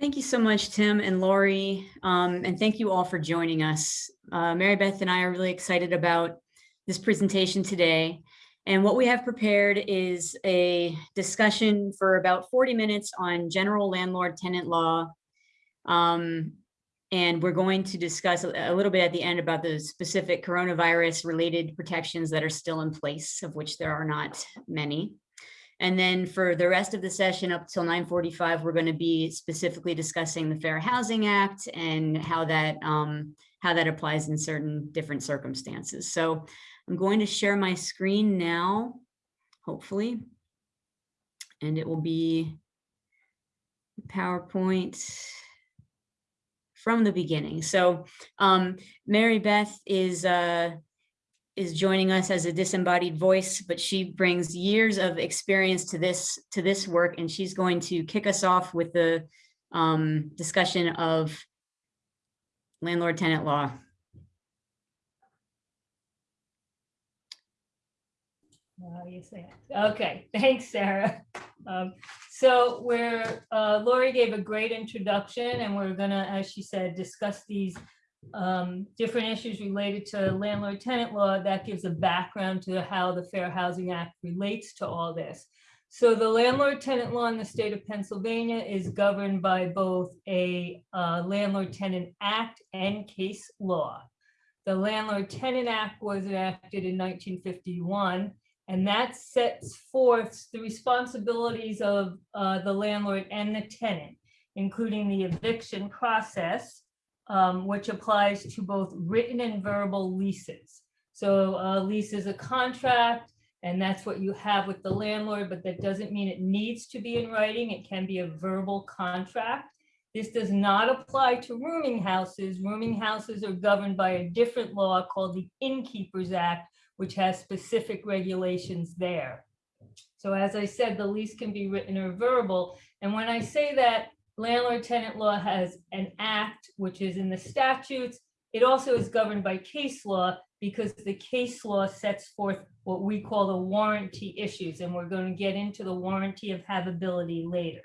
Thank you so much, Tim and Lori, um, and thank you all for joining us. Uh, Mary Beth and I are really excited about this presentation today. And what we have prepared is a discussion for about 40 minutes on general landlord tenant law. Um, and we're going to discuss a little bit at the end about the specific coronavirus related protections that are still in place, of which there are not many. And then for the rest of the session up till 9.45, we're going to be specifically discussing the Fair Housing Act and how that um, how that applies in certain different circumstances. So I'm going to share my screen now, hopefully, and it will be PowerPoint from the beginning. So um, Mary Beth is uh, is joining us as a disembodied voice, but she brings years of experience to this to this work, and she's going to kick us off with the um, discussion of landlord-tenant law. Oh, you say it. Okay, thanks, Sarah. Um, so we're, uh, Lori gave a great introduction and we're gonna, as she said, discuss these um, different issues related to landlord tenant law that gives a background to how the Fair Housing Act relates to all this. So the landlord tenant law in the state of Pennsylvania is governed by both a uh, landlord tenant act and case law. The landlord tenant act was enacted in 1951 and that sets forth the responsibilities of uh, the landlord and the tenant, including the eviction process, um, which applies to both written and verbal leases. So a lease is a contract, and that's what you have with the landlord, but that doesn't mean it needs to be in writing. It can be a verbal contract. This does not apply to rooming houses. Rooming houses are governed by a different law called the Innkeepers Act, which has specific regulations there. So as I said, the lease can be written or verbal. And when I say that, landlord tenant law has an act, which is in the statutes. It also is governed by case law because the case law sets forth what we call the warranty issues. And we're going to get into the warranty of habitability later.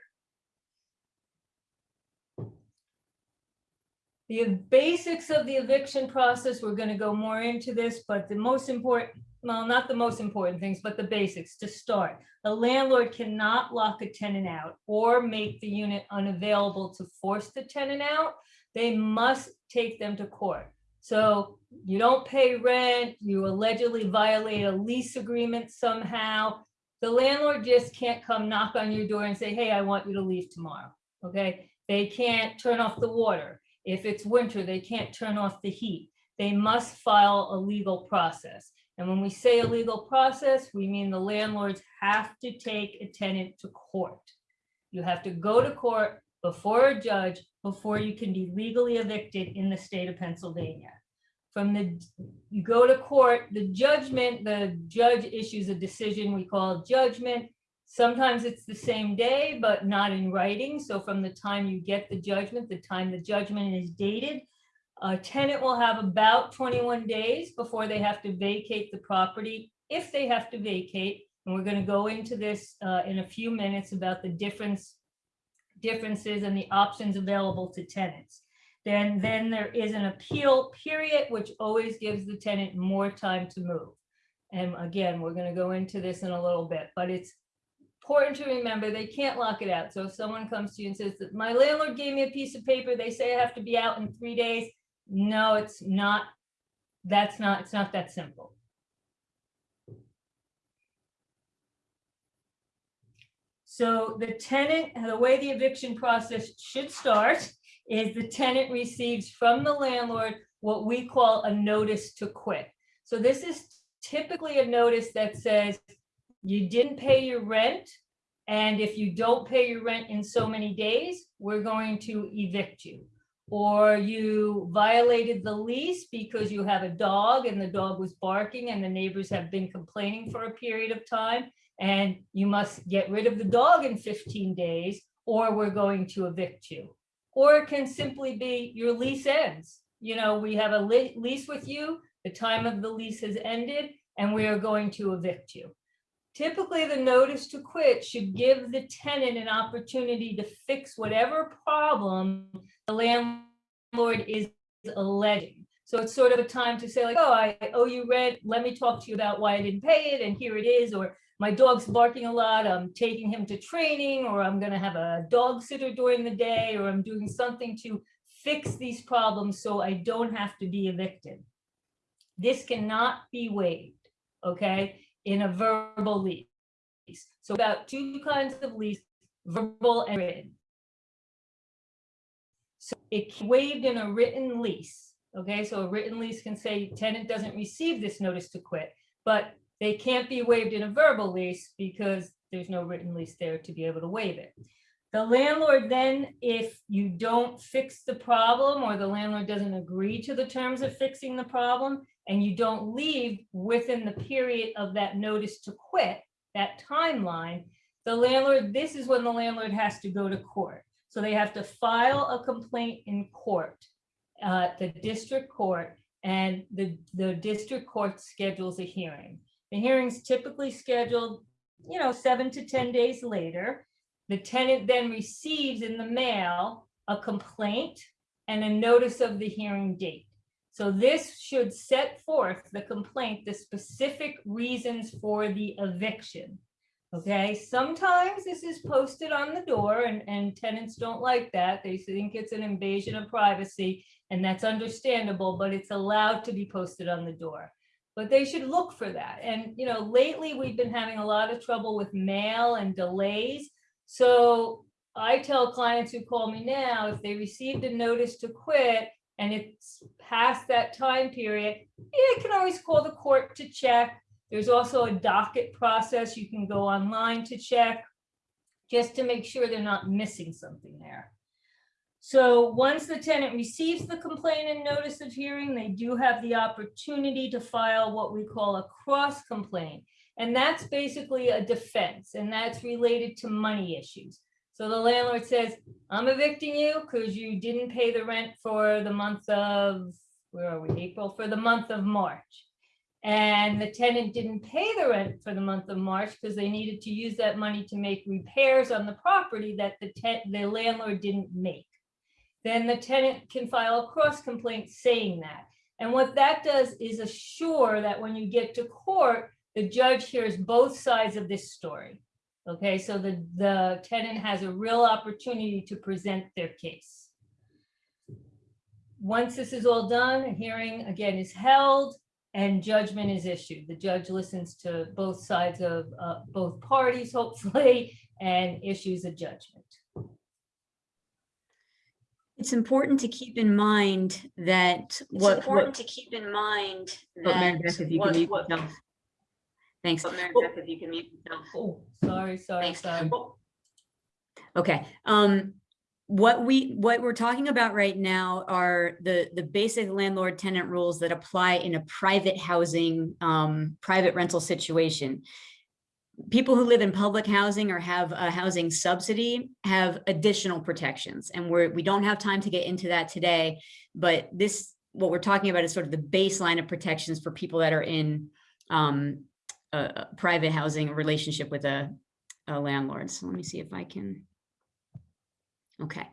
The basics of the eviction process, we're going to go more into this, but the most important well, not the most important things, but the basics to start. A landlord cannot lock a tenant out or make the unit unavailable to force the tenant out. They must take them to court. So you don't pay rent, you allegedly violate a lease agreement somehow. The landlord just can't come knock on your door and say, hey, I want you to leave tomorrow. Okay. They can't turn off the water. If it's winter, they can't turn off the heat. They must file a legal process. And when we say a legal process, we mean the landlords have to take a tenant to court. You have to go to court before a judge before you can be legally evicted in the state of Pennsylvania. From the, you go to court, the judgment, the judge issues a decision we call judgment. Sometimes it's the same day, but not in writing. So from the time you get the judgment, the time the judgment is dated, a tenant will have about 21 days before they have to vacate the property, if they have to vacate. And we're going to go into this uh, in a few minutes about the difference, differences and the options available to tenants. Then, then there is an appeal period, which always gives the tenant more time to move. And again, we're going to go into this in a little bit, but it's important to remember they can't lock it out. So if someone comes to you and says that my landlord gave me a piece of paper, they say I have to be out in three days, no, it's not, that's not, it's not that simple. So the tenant, the way the eviction process should start is the tenant receives from the landlord what we call a notice to quit. So this is typically a notice that says you didn't pay your rent, and if you don't pay your rent in so many days, we're going to evict you or you violated the lease because you have a dog and the dog was barking and the neighbors have been complaining for a period of time and you must get rid of the dog in 15 days or we're going to evict you. Or it can simply be your lease ends. You know, we have a lease with you, the time of the lease has ended and we are going to evict you. Typically, the notice to quit should give the tenant an opportunity to fix whatever problem the landlord is alleging. So it's sort of a time to say like, oh, I owe you rent. Let me talk to you about why I didn't pay it and here it is. Or my dog's barking a lot. I'm taking him to training or I'm gonna have a dog sitter during the day or I'm doing something to fix these problems so I don't have to be evicted. This cannot be waived, okay, in a verbal lease. So about two kinds of lease, verbal and written. So it waived in a written lease, okay? So a written lease can say tenant doesn't receive this notice to quit, but they can't be waived in a verbal lease because there's no written lease there to be able to waive it. The landlord then, if you don't fix the problem or the landlord doesn't agree to the terms of fixing the problem and you don't leave within the period of that notice to quit, that timeline, the landlord, this is when the landlord has to go to court. So they have to file a complaint in court, uh, the district court, and the, the district court schedules a hearing. The hearing's typically scheduled, you know, seven to 10 days later. The tenant then receives in the mail a complaint and a notice of the hearing date. So this should set forth the complaint, the specific reasons for the eviction. Okay, sometimes this is posted on the door and, and tenants don't like that. They think it's an invasion of privacy and that's understandable, but it's allowed to be posted on the door. But they should look for that. And, you know, lately we've been having a lot of trouble with mail and delays. So I tell clients who call me now, if they received a notice to quit and it's past that time period, you can always call the court to check. There's also a docket process. You can go online to check just to make sure they're not missing something there. So once the tenant receives the complaint and notice of hearing, they do have the opportunity to file what we call a cross complaint. And that's basically a defense and that's related to money issues. So the landlord says, I'm evicting you because you didn't pay the rent for the month of, where are we, April, for the month of March. And the tenant didn't pay the rent for the month of March because they needed to use that money to make repairs on the property that the, the landlord didn't make. Then the tenant can file a cross complaint saying that. And what that does is assure that when you get to court, the judge hears both sides of this story. Okay, so the, the tenant has a real opportunity to present their case. Once this is all done, a hearing again is held and judgment is issued. The judge listens to both sides of uh, both parties, hopefully, and issues a judgment. It's important to keep in mind that It's what, important what, to keep in mind oh, Mary that Beth, if you can what, mute what, yourself. Thanks. but Mary Well- Beth, if you can mute yourself. Oh, sorry, sorry, Thanks. sorry. Well, Okay, um, what we, what we're talking about right now are the, the basic landlord tenant rules that apply in a private housing, um, private rental situation. People who live in public housing or have a housing subsidy have additional protections and we're, we don't have time to get into that today. But this, what we're talking about is sort of the baseline of protections for people that are in, um, a, private housing relationship with a, a landlord. So let me see if I can. Okay,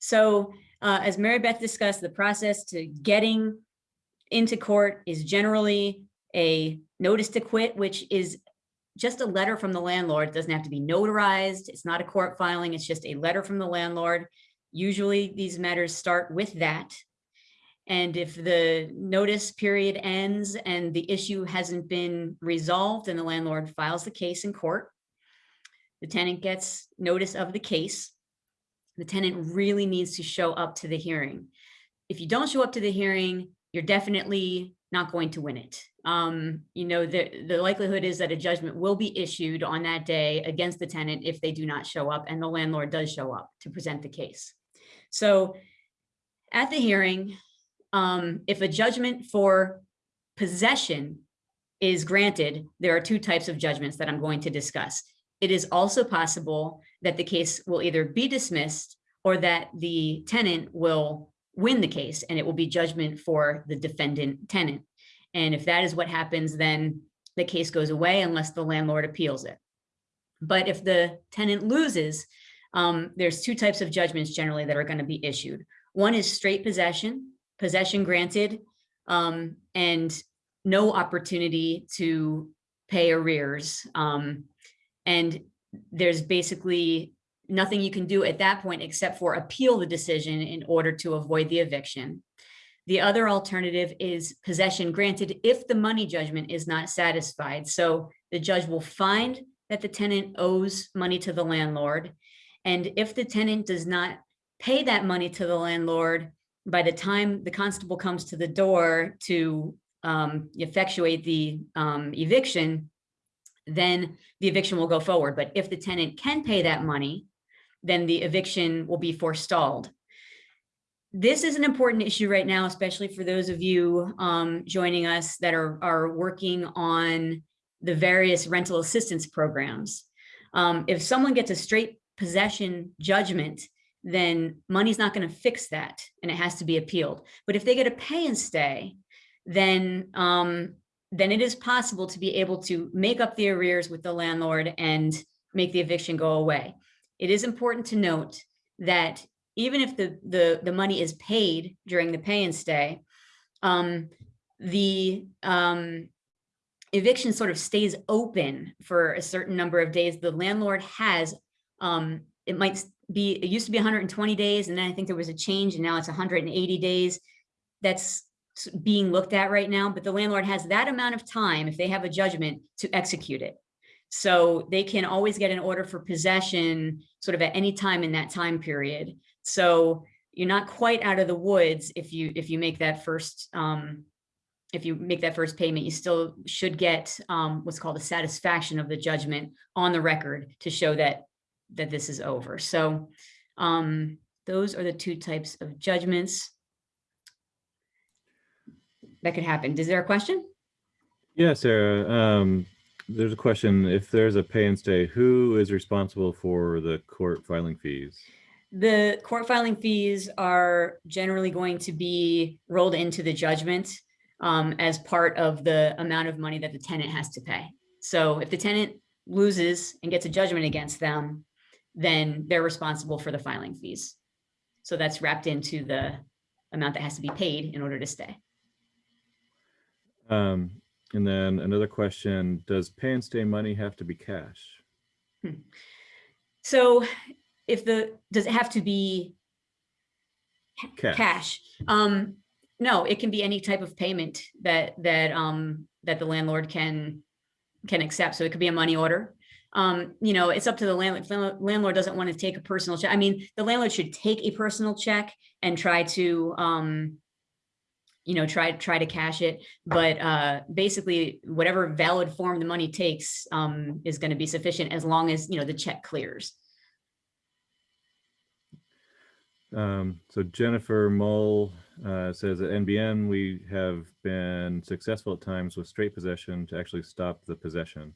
so uh, as Mary Beth discussed, the process to getting into court is generally a notice to quit, which is just a letter from the landlord. It doesn't have to be notarized. It's not a court filing. It's just a letter from the landlord. Usually these matters start with that. And if the notice period ends and the issue hasn't been resolved and the landlord files the case in court, the tenant gets notice of the case. The tenant really needs to show up to the hearing. If you don't show up to the hearing, you're definitely not going to win it. Um, you know, the, the likelihood is that a judgment will be issued on that day against the tenant if they do not show up and the landlord does show up to present the case. So at the hearing, um, if a judgment for possession is granted, there are two types of judgments that I'm going to discuss. It is also possible that the case will either be dismissed or that the tenant will win the case and it will be judgment for the defendant tenant. And if that is what happens, then the case goes away unless the landlord appeals it. But if the tenant loses, um, there's two types of judgments generally that are going to be issued. One is straight possession, possession granted, um, and no opportunity to pay arrears. Um, and there's basically nothing you can do at that point except for appeal the decision in order to avoid the eviction. The other alternative is possession granted if the money judgment is not satisfied. So the judge will find that the tenant owes money to the landlord. And if the tenant does not pay that money to the landlord, by the time the constable comes to the door to um, effectuate the um, eviction, then the eviction will go forward. But if the tenant can pay that money, then the eviction will be forestalled. This is an important issue right now, especially for those of you um, joining us that are, are working on the various rental assistance programs. Um, if someone gets a straight possession judgment, then money's not going to fix that and it has to be appealed. But if they get a pay and stay, then um, then it is possible to be able to make up the arrears with the landlord and make the eviction go away. It is important to note that even if the the, the money is paid during the pay and stay, um, the um, eviction sort of stays open for a certain number of days. The landlord has, um, it might be, it used to be 120 days, and then I think there was a change, and now it's 180 days. That's being looked at right now, but the landlord has that amount of time, if they have a judgment, to execute it. So they can always get an order for possession sort of at any time in that time period. So you're not quite out of the woods if you, if you make that first, um, if you make that first payment, you still should get um, what's called a satisfaction of the judgment on the record to show that that this is over. So um, those are the two types of judgments that could happen. Is there a question? Yeah, Sarah, um, there's a question. If there's a pay and stay, who is responsible for the court filing fees? The court filing fees are generally going to be rolled into the judgment um, as part of the amount of money that the tenant has to pay. So if the tenant loses and gets a judgment against them, then they're responsible for the filing fees. So that's wrapped into the amount that has to be paid in order to stay. Um, and then another question, does pay and stay money have to be cash? So if the, does it have to be Cash. cash? Um, no, it can be any type of payment that, that, um, that the landlord can, can accept. So it could be a money order. Um, you know, it's up to the landlord. If the landlord doesn't want to take a personal check. I mean, the landlord should take a personal check and try to, um, you know, try, try to cash it. But, uh, basically whatever valid form the money takes, um, is going to be sufficient as long as, you know, the check clears. Um, so Jennifer Mull uh, says at NBN, we have been successful at times with straight possession to actually stop the possession.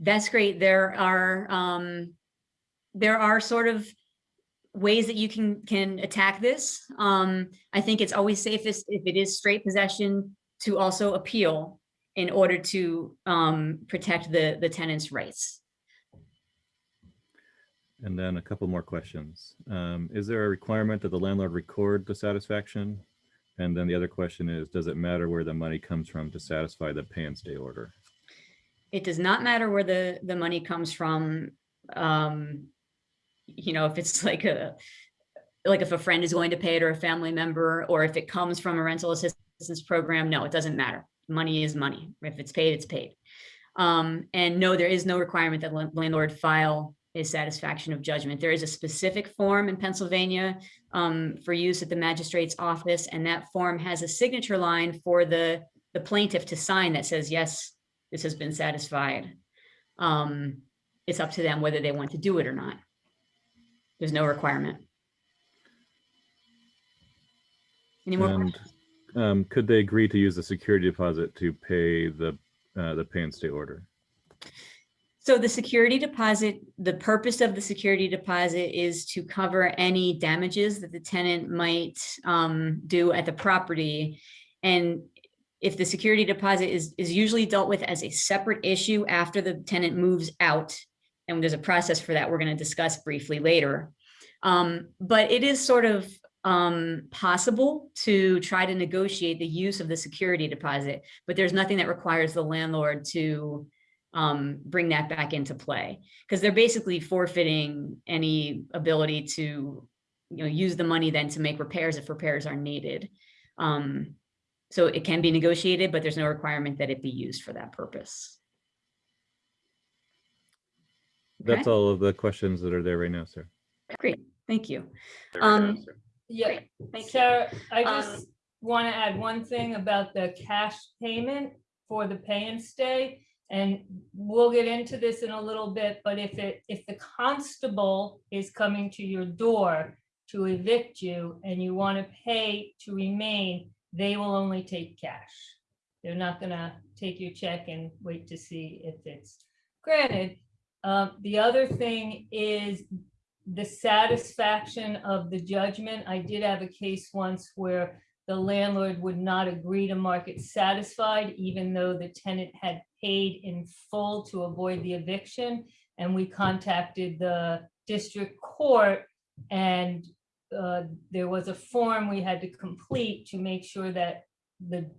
That's great. There are, um, there are sort of ways that you can, can attack this. Um, I think it's always safest if it is straight possession to also appeal in order to, um, protect the, the tenant's rights. And then a couple more questions. Um, is there a requirement that the landlord record the satisfaction? And then the other question is, does it matter where the money comes from to satisfy the pay and stay order? It does not matter where the, the money comes from. Um, you know, if it's like a, like if a friend is going to pay it or a family member, or if it comes from a rental assistance program, no, it doesn't matter. Money is money. If it's paid, it's paid. Um, and no, there is no requirement that landlord file a satisfaction of judgment. There is a specific form in Pennsylvania um, for use at the magistrate's office, and that form has a signature line for the, the plaintiff to sign that says, yes, this has been satisfied. Um, it's up to them whether they want to do it or not. There's no requirement. Any more? And questions? um, could they agree to use the security deposit to pay the, uh, the pay and stay order? So the security deposit, the purpose of the security deposit is to cover any damages that the tenant might um, do at the property. And if the security deposit is, is usually dealt with as a separate issue after the tenant moves out. And there's a process for that we're going to discuss briefly later. Um, but it is sort of um, possible to try to negotiate the use of the security deposit, but there's nothing that requires the landlord to um, bring that back into play because they're basically forfeiting any ability to, you know, use the money then to make repairs if repairs are needed. Um, so it can be negotiated, but there's no requirement that it be used for that purpose. That's Okay. all of the questions that are there right now, sir. Great, thank you. There we go, Um, sir. Yeah, Great, Thank you. Sarah, I Um, just want to add one thing about the cash payment for the pay and stay. And we'll get into this in a little bit, but if it, if the constable is coming to your door to evict you and you want to pay to remain, they will only take cash. They're not gonna take your check and wait to see if it's granted. Um, the other thing is the satisfaction of the judgment. I did have a case once where the landlord would not agree to mark it satisfied, even though the tenant had paid in full to avoid the eviction. And we contacted the district court and uh, there was a form we had to complete to make sure that the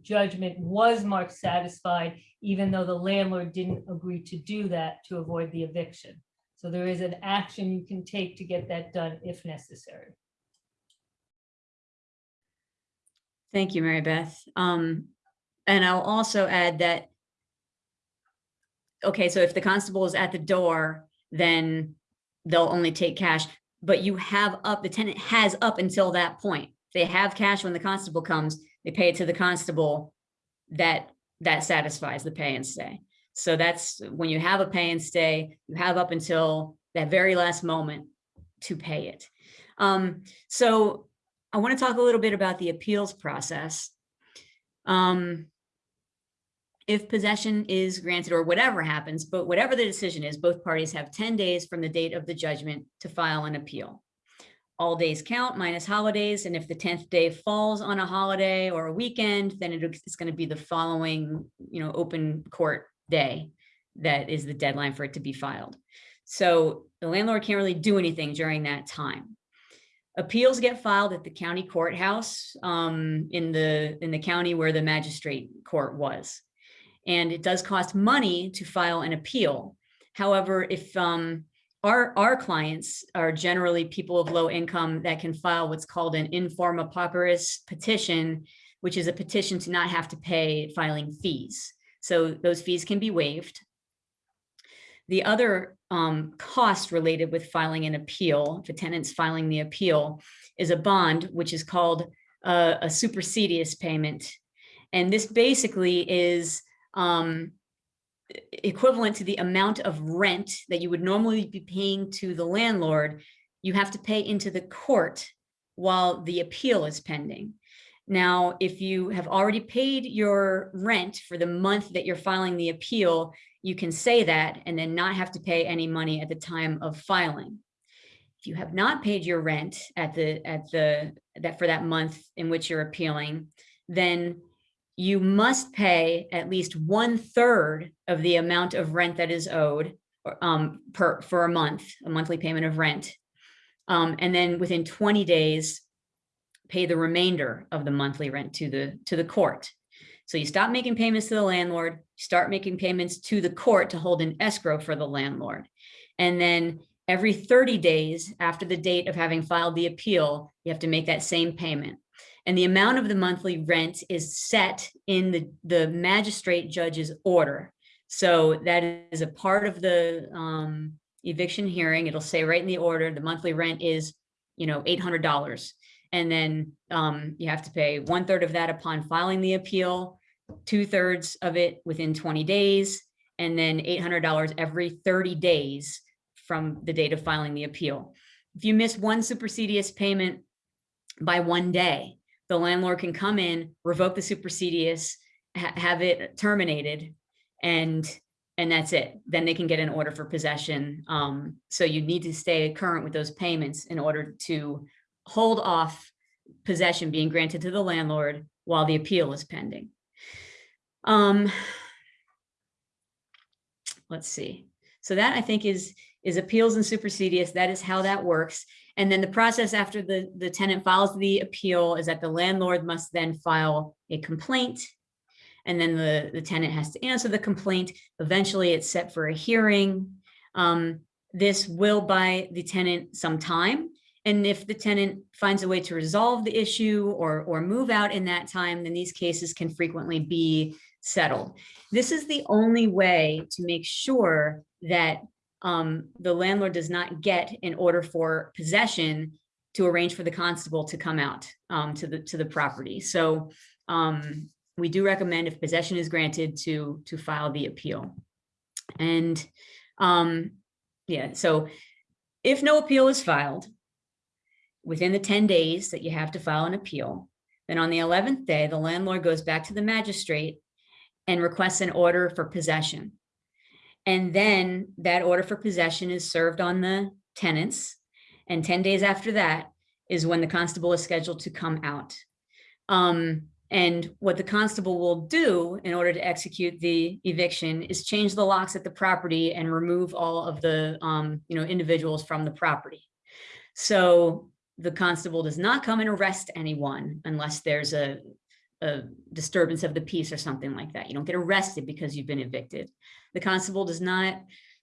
judgment was marked satisfied, even though the landlord didn't agree to do that to avoid the eviction. So there is an action you can take to get that done if necessary. Thank you, Mary Beth. Um, and I'll also add that, okay, so if the constable is at the door, then they'll only take cash, but you have up, the tenant has up until that point. They have cash when the constable comes, they pay it to the constable, that, that satisfies the pay and stay. So that's, when you have a pay and stay, you have up until that very last moment to pay it. Um, so I want to talk a little bit about the appeals process. Um, if possession is granted or whatever happens, but whatever the decision is, both parties have 10 days from the date of the judgment to file an appeal. All days count minus holidays, and if the 10th day falls on a holiday or a weekend, then it's going to be the following, you know, open court day that is the deadline for it to be filed. So the landlord can't really do anything during that time. Appeals get filed at the county courthouse um, in the, in the county where the magistrate court was. And it does cost money to file an appeal. However, if um, our, our clients are generally people of low income that can file what's called an in forma pauperis petition, which is a petition to not have to pay filing fees. So those fees can be waived. The other um, cost related with filing an appeal, if a tenant's filing the appeal, is a bond, which is called uh, a supersedeas payment. And this basically is um, equivalent to the amount of rent that you would normally be paying to the landlord, you have to pay into the court while the appeal is pending. Now, if you have already paid your rent for the month that you're filing the appeal, you can say that and then not have to pay any money at the time of filing. If you have not paid your rent at the, at the, that for that month in which you're appealing, then you must pay at least one third of the amount of rent that is owed um, per, for a month, a monthly payment of rent. Um, and then within 20 days, pay the remainder of the monthly rent to the, to the court. So you stop making payments to the landlord, start making payments to the court to hold an escrow for the landlord. And then every 30 days after the date of having filed the appeal, you have to make that same payment. And the amount of the monthly rent is set in the, the magistrate judge's order. So that is a part of the um, eviction hearing. It'll say right in the order, the monthly rent is, you know, $800. And then um, you have to pay one third of that upon filing the appeal, two thirds of it within 20 days, and then $800 every 30 days from the date of filing the appeal. If you miss one supersedeas payment by one day, the landlord can come in, revoke the supersedeas, ha- have it terminated, and and that's it. Then they can get an order for possession. Um, so you need to stay current with those payments in order to hold off possession being granted to the landlord while the appeal is pending. Um, let's see. So that I think is, is appeals and supersedeas. That is how that works. And then the process after the, the tenant files the appeal is that the landlord must then file a complaint. And then the, the tenant has to answer the complaint. Eventually it's set for a hearing. Um, this will buy the tenant some time. And if the tenant finds a way to resolve the issue or, or move out in that time, then these cases can frequently be settled. This is the only way to make sure that um, the landlord does not get an order for possession to arrange for the constable to come out um, to the to the property. So um, we do recommend if possession is granted to to file the appeal. And um, yeah, so if no appeal is filed within the 10 days that you have to file an appeal, then on the 11th day, the landlord goes back to the magistrate and requests an order for possession. And then that order for possession is served on the tenants. And 10 days after that is when the constable is scheduled to come out. Um, and what the constable will do in order to execute the eviction is change the locks at the property and remove all of the um, you know, individuals from the property. So the constable does not come and arrest anyone unless there's a, a disturbance of the peace or something like that. You don't get arrested because you've been evicted. The constable does not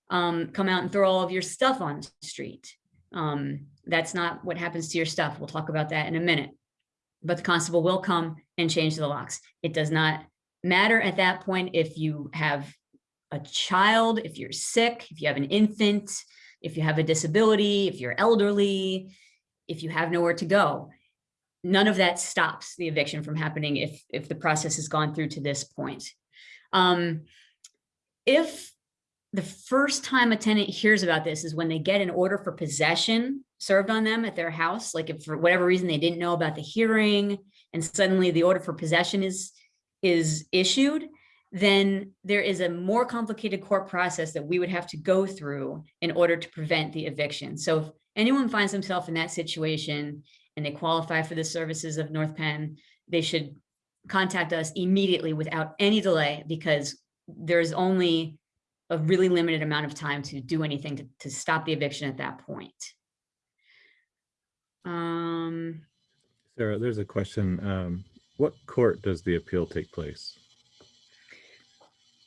um, come out and throw all of your stuff on the street. Um, that's not what happens to your stuff. We'll talk about that in a minute. But the constable will come and change the locks. It does not matter at that point if you have a child, if you're sick, if you have an infant, if you have a disability, if you're elderly, if you have nowhere to go. None of that stops the eviction from happening if, if the process has gone through to this point. Um, if the first time a tenant hears about this is when they get an order for possession served on them at their house, like if for whatever reason they didn't know about the hearing and suddenly the order for possession is, is issued, then there is a more complicated court process that we would have to go through in order to prevent the eviction. So if anyone finds themselves in that situation and they qualify for the services of North Penn, they should contact us immediately without any delay because there's only a really limited amount of time to do anything to, to stop the eviction at that point. Um, Sarah, there's a question. Um, what court does the appeal take place?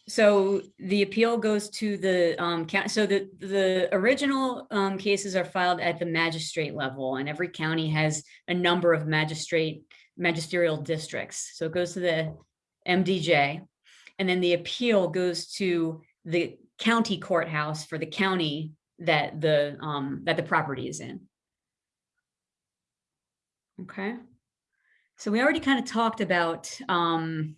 So the appeal goes to the um so the the original um cases are filed at the magistrate level and every county has a number of magistrate magisterial districts. So it goes to the MDJ. And then the appeal goes to the county courthouse for the county that the um that the property is in. Okay. So we already kind of talked about um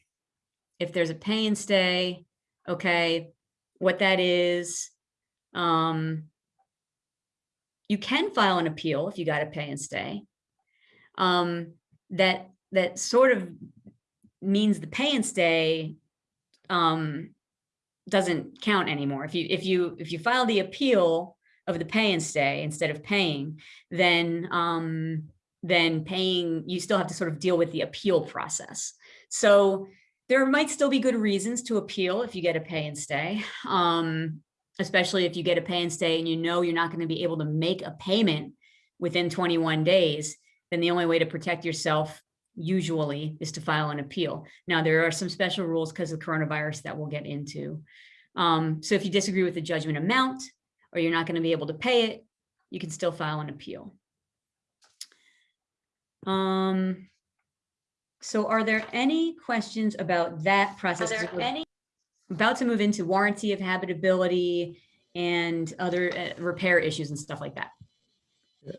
if there's a pay and stay, okay, what that is. Um, you can file an appeal if you got to pay and stay. Um, that that sort of means the pay and stay um, doesn't count anymore. If you if you if you file the appeal of the pay and stay instead of paying, then um, then paying you still have to sort of deal with the appeal process. So there might still be good reasons to appeal if you get a pay and stay, um, especially if you get a pay and stay and you know you're not going to be able to make a payment within 21 days, then the only way to protect yourself usually is to file an appeal. Now, there are some special rules because of coronavirus that we'll get into. Um, so if you disagree with the judgment amount or you're not going to be able to pay it, you can still file an appeal. Um, so are there any questions about that Are process? there any, About to move into warranty of habitability and other uh, repair issues and stuff like that.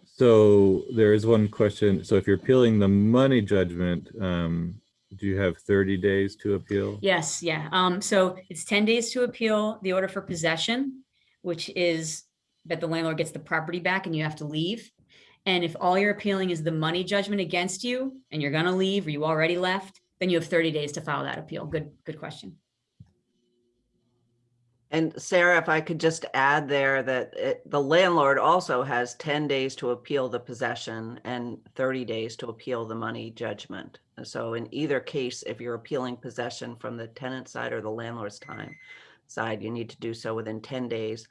So there is one question. So if you're appealing the money judgment, um, do you have 30 days to appeal? Yes, yeah. Um, so it's ten days to appeal the order for possession, which is that the landlord gets the property back and you have to leave. And if all you're appealing is the money judgment against you and you're gonna leave or you already left, then you have thirty days to file that appeal. Good, good question. And Sarah, if I could just add there that it- the landlord also has 10 days to appeal the possession and 30 days to appeal the money judgment. So in either case, if you're appealing possession from the tenant side or the landlord's time side, you need to do so within 10 days.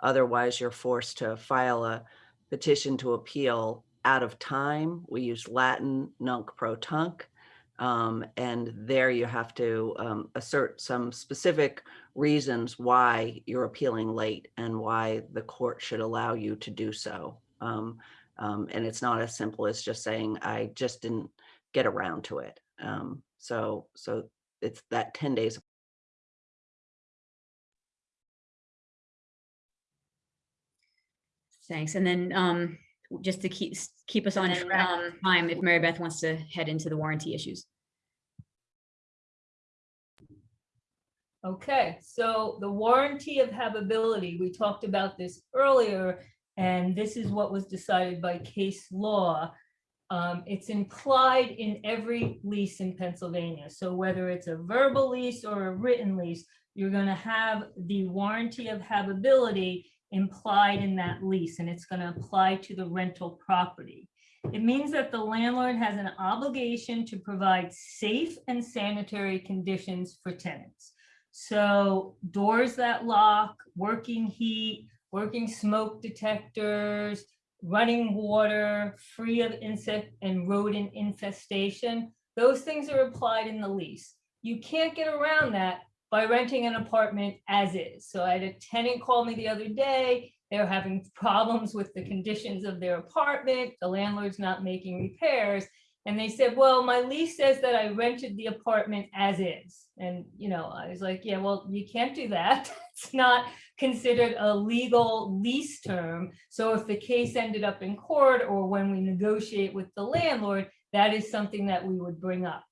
Otherwise, you're forced to file a petition to appeal out of time. We use Latin nunc pro tunc. Um, and there you have to um, assert some specific reasons why you're appealing late and why the court should allow you to do so. Um, um, and it's not as simple as just saying, I just didn't get around to it. Um, so, so it's that 10 days. Thanks. And then um, just to keep, keep us on track um, time, if Mary Beth wants to head into the warranty issues. Okay, so the warranty of habitability, we talked about this earlier, and this is what was decided by case law. Um, it's implied in every lease in Pennsylvania. So whether it's a verbal lease or a written lease, you're gonna have the warranty of habitability implied in that lease, and it's gonna apply to the rental property. It means that the landlord has an obligation to provide safe and sanitary conditions for tenants. So doors that lock, working heat, working smoke detectors, running water, free of insect and rodent infestation, those things are applied in the lease. You can't get around that by renting an apartment as is. So I had a tenant call me the other day. They were having problems with the conditions of their apartment. The landlord's not making repairs. And they said, well, my lease says that I rented the apartment as is. And, you know, I was like, yeah, well, you can't do that. It's not considered a legal lease term. So if the case ended up in court or when we negotiate with the landlord, that is something that we would bring up.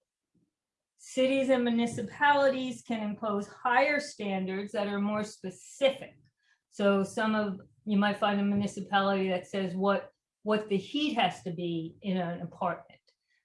Cities and municipalities can impose higher standards that are more specific. So some of, you might find a municipality that says what, what the heat has to be in an apartment.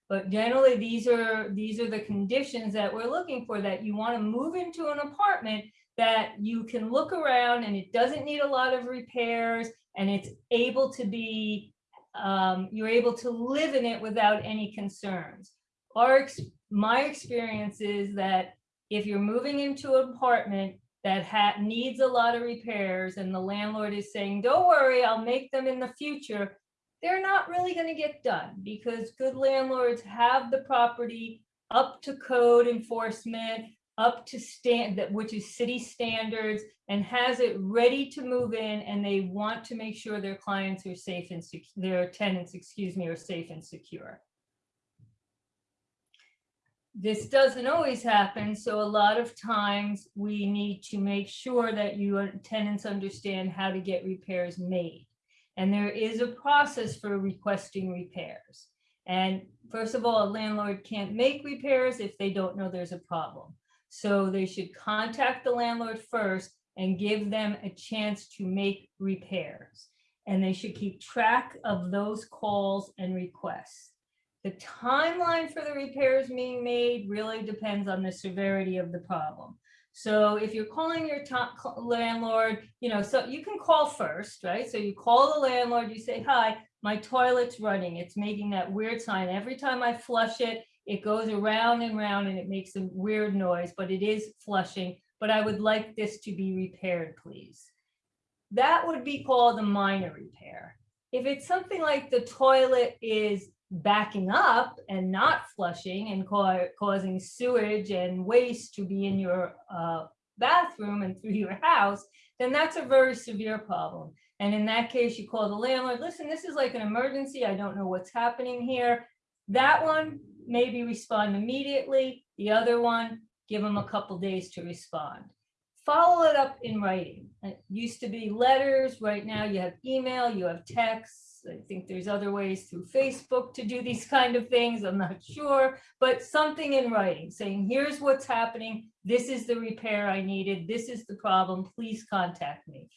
But generally, these are, these are the conditions that we're looking for, that you want to move into an apartment that you can look around and it doesn't need a lot of repairs and it's able to be, um, you're able to live in it without any concerns. Our, my experience is that if you're moving into an apartment that ha, needs a lot of repairs and the landlord is saying, don't worry, I'll make them in the future, they're not really gonna get done because good landlords have the property up to code enforcement, up to stand, that which is city standards, and has it ready to move in, and they want to make sure their clients are safe and their tenants, excuse me, are safe and secure. This doesn't always happen, so a lot of times we need to make sure that you uh, tenants understand how to get repairs made. And there is a process for requesting repairs. And first of all, a landlord can't make repairs if they don't know there's a problem. So they should contact the landlord first and give them a chance to make repairs. And they should keep track of those calls and requests. The timeline for the repairs being made really depends on the severity of the problem. So if you're calling your landlord, you know, so you can call first, right? So you call the landlord, you say, hi, my toilet's running. It's making that weird sign. Every time I flush it, it goes around and round and it makes a weird noise, but it is flushing. But I would like this to be repaired, please. That would be called a minor repair. If it's something like the toilet is backing up and not flushing and ca- causing sewage and waste to be in your uh, bathroom and through your house, then that's a very severe problem. And in that case, you call the landlord, listen, this is like an emergency. I don't know what's happening here. That one, maybe respond immediately. The other one, give them a couple days to respond. Follow it up in writing. It used to be letters. Right now you have email, you have texts. I think there's other ways through Facebook to do these kind of things. I'm not sure, but something in writing saying, here's what's happening. This is the repair I needed. This is the problem. Please contact me.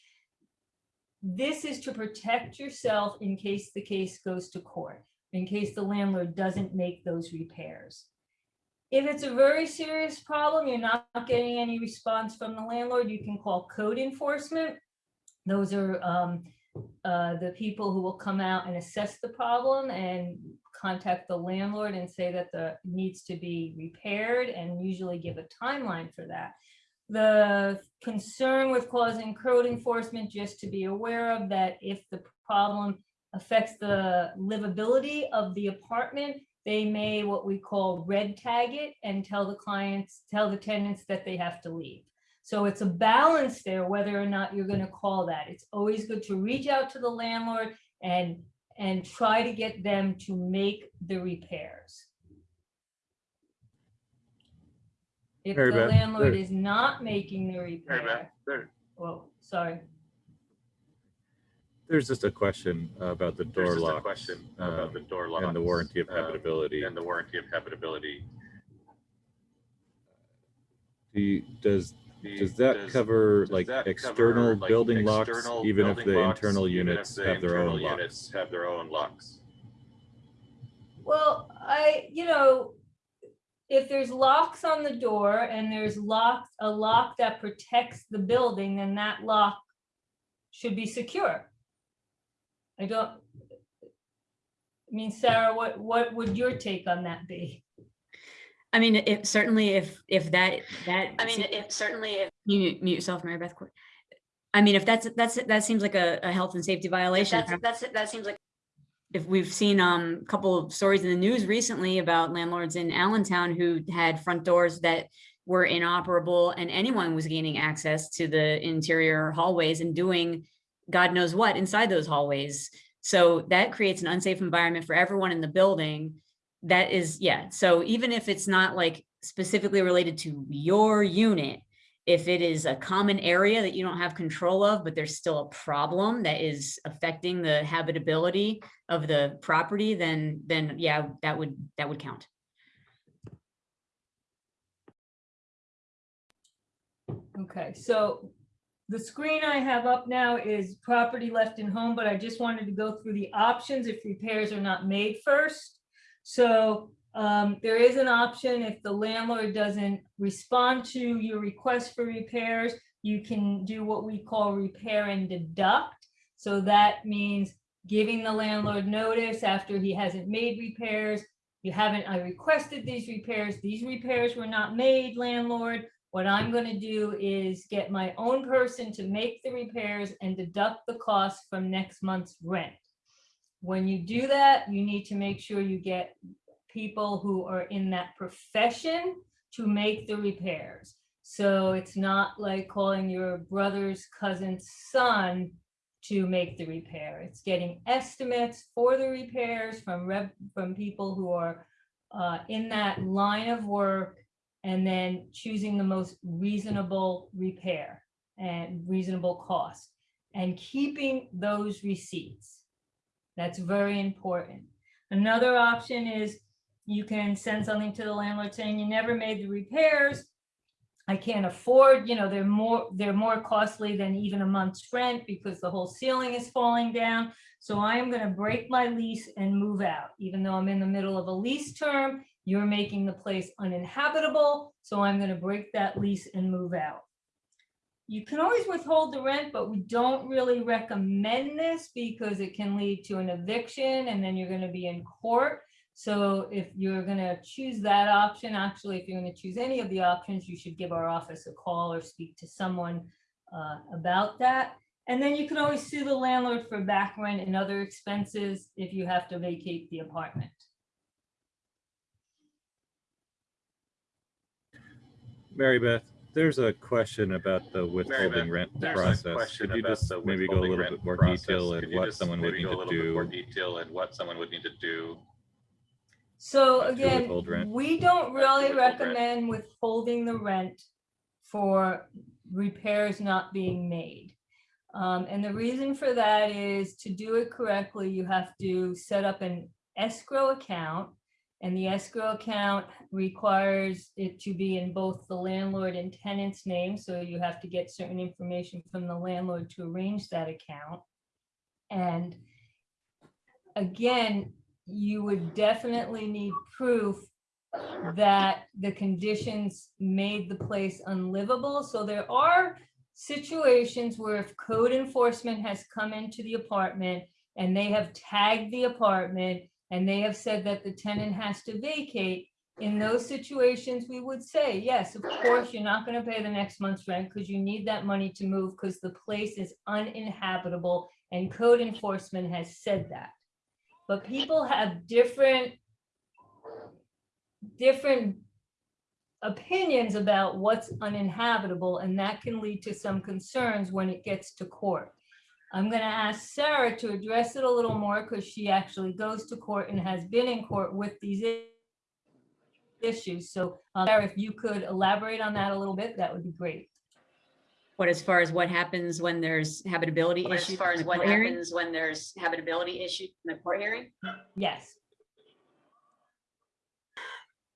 This is to protect yourself in case the case goes to court, in case the landlord doesn't make those repairs. if it's a very serious problem, you're not getting any response from the landlord, you can call code enforcement. Those are um, uh, the people who will come out and assess the problem and contact the landlord and say that the needs to be repaired and usually give a timeline for that. The concern with causing code enforcement, just to be aware of that if the problem affects the livability of the apartment, they may what we call red tag it and tell the clients, tell the tenants that they have to leave. So it's a balance there, whether or not you're gonna call that. It's always good to reach out to the landlord and, and try to get them to make the repairs. If Mary the Beth, landlord there- is not making the Mary Beth, repair, there- well, sorry. There's just a question about the door there's just a locks. question um, about the door locks. And the warranty of um, habitability. And the warranty of habitability. Do you- Does, The- does that cover does like that cover, external like, building locks, external even if the locks, internal units the have their own locks? units Have their own locks. Well, I, you know, if there's locks on the door and there's locked, a lock that protects the building, then that lock should be secure. I don't, I mean, Sarah, what, what would your take on that be? I mean, if certainly if, if that, that. I mean, it certainly, if You mute- mute yourself, Mary Beth. I mean, if that's, that's, that seems like a, a health and safety violation. that's, that's, that seems like if we've seen um, a couple of stories in the news recently about landlords in Allentown who had front doors that were inoperable and anyone was gaining access to the interior hallways and doing God knows what inside those hallways. So that creates an unsafe environment for everyone in the building. That is, yeah. So even if it's not like specifically related to your unit, if it is a common area that you don't have control of, but there's still a problem that is affecting the habitability of the property, then, then yeah, that would, that would count. Okay, so the screen I have up now is property left in home, but I just wanted to go through the options if repairs are not made first. So um, there is an option if the landlord doesn't respond to your request for repairs, you can do what we call repair and deduct. So that means giving the landlord notice after he hasn't made repairs. You haven't, I requested these repairs, these repairs were not made, landlord. What I'm gonna do is get my own person to make the repairs and deduct the cost from next month's rent. When you do that, you need to make sure you get people who are in that profession to make the repairs. So it's not like calling your brother's cousin's son to make the repair. It's getting estimates for the repairs from from people who are uh, in that line of work and then choosing the most reasonable repair and reasonable cost and keeping those receipts. That's very important. Another option is you can send something to the landlord saying you never made the repairs. I can't afford, you know, they're more, they're more costly than even a month's rent because the whole ceiling is falling down. So I am gonna break my lease and move out, even though I'm in the middle of a lease term. You're making the place uninhabitable, so I'm gonna break that lease and move out. You can always withhold the rent, but we don't really recommend this because it can lead to an eviction and then you're gonna be in court. So if you're gonna choose that option, actually, if you're gonna choose any of the options, you should give our office a call or speak to someone uh, about that. And then you can always sue the landlord for back rent and other expenses if you have to vacate the apartment. Mary Beth, there's a question about the withholding Beth, rent there's process. question Could you just maybe go a little bit more process. detail Could and what someone would need to little bit More do? detail and what someone would need to do. So again, we don't really withhold rent. recommend withholding the rent for repairs not being made. Um, and the reason for that is to do it correctly, you have to set up an escrow account. And the escrow account requires it to be in both the landlord and tenant's name, so you have to get certain information from the landlord to arrange that account. And again, you would definitely need proof that the conditions made the place unlivable. So there are situations where if code enforcement has come into the apartment and they have tagged the apartment and they have said that the tenant has to vacate, in those situations, we would say, yes, of course, you're not gonna pay the next month's rent because you need that money to move because the place is uninhabitable and code enforcement has said that. But people have different different opinions about what's uninhabitable, and that can lead to some concerns when it gets to court. I'm gonna ask Sarah to address it a little more because she actually goes to court and has been in court with these issues. So, uh, Sarah, if you could elaborate on that a little bit, that would be great. What as far as what happens when there's habitability As issues? far in as the what court hearing? happens when there's habitability issues in the court hearing? Yes,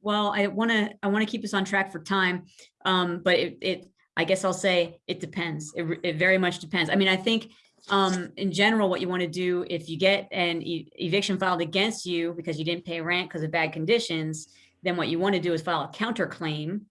Well, I want to, I want to keep us on track for time. Um, but it, it, I guess I'll say it depends. It, it very much depends. I mean, I think, um, in general, what you want to do if you get an e- eviction filed against you because you didn't pay rent because of bad conditions, then what you want to do is file a counterclaim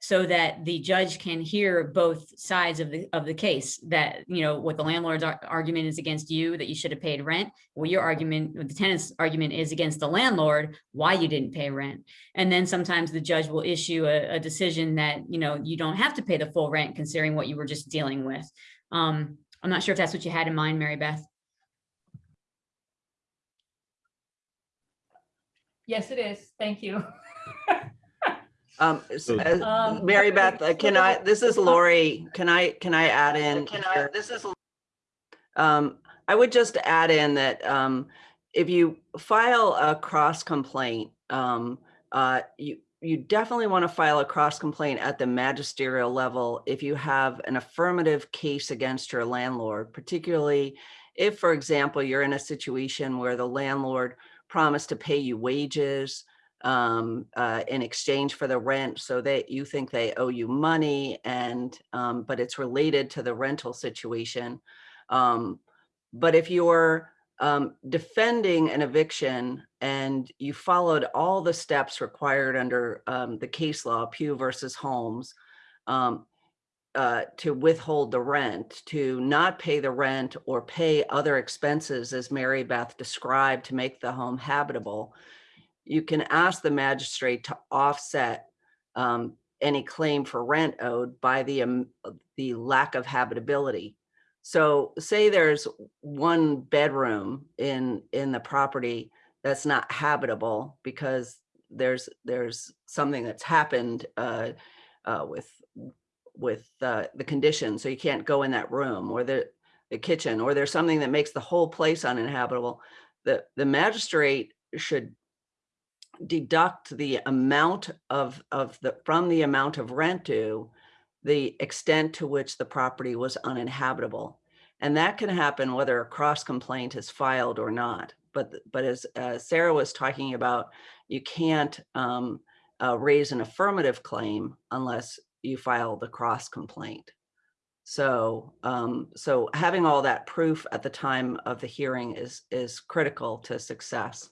so that the judge can hear both sides of the, of the case that, you know, what the landlord's ar- argument is against you, that you should have paid rent. Well, your argument, the tenant's argument is against the landlord, why you didn't pay rent. And then sometimes the judge will issue a, a decision that, you know, you don't have to pay the full rent considering what you were just dealing with. Um, I'm not sure if that's what you had in mind, Mary Beth. yes, it is. Thank you. Um, s- So- uh, Um, Mary Beth, uh, can I, this is Lori. Can I, can I add in? Can I, this is, Um, I would just add in that, um, if you file a cross complaint, um, uh, you, you definitely want to file a cross complaint at the magisterial level if you have an affirmative case against your landlord, particularly if, for example, you're in a situation where the landlord promised to pay you wages um, uh, in exchange for the rent, so that you think they owe you money and, um, but it's related to the rental situation. Um, but if you're um, defending an eviction and you followed all the steps required under um, the case law, Pugh versus Holmes, um, uh, to withhold the rent, to not pay the rent or pay other expenses as Mary Beth described to make the home habitable, you can ask the magistrate to offset um, any claim for rent owed by the, um, the lack of habitability. So say there's one bedroom in, in the property that's not habitable because there's, there's something that's happened uh, uh, with, with uh, the condition, so you can't go in that room or the, the kitchen, or there's something that makes the whole place uninhabitable. The, the magistrate should deduct the amount of, of the, from the amount of rent due, the extent to which the property was uninhabitable. And that can happen whether a cross complaint is filed or not. But, but as uh, Sarah was talking about, you can't um, uh, raise an affirmative claim unless you file the cross complaint. So, um, so having all that proof at the time of the hearing is, is critical to success.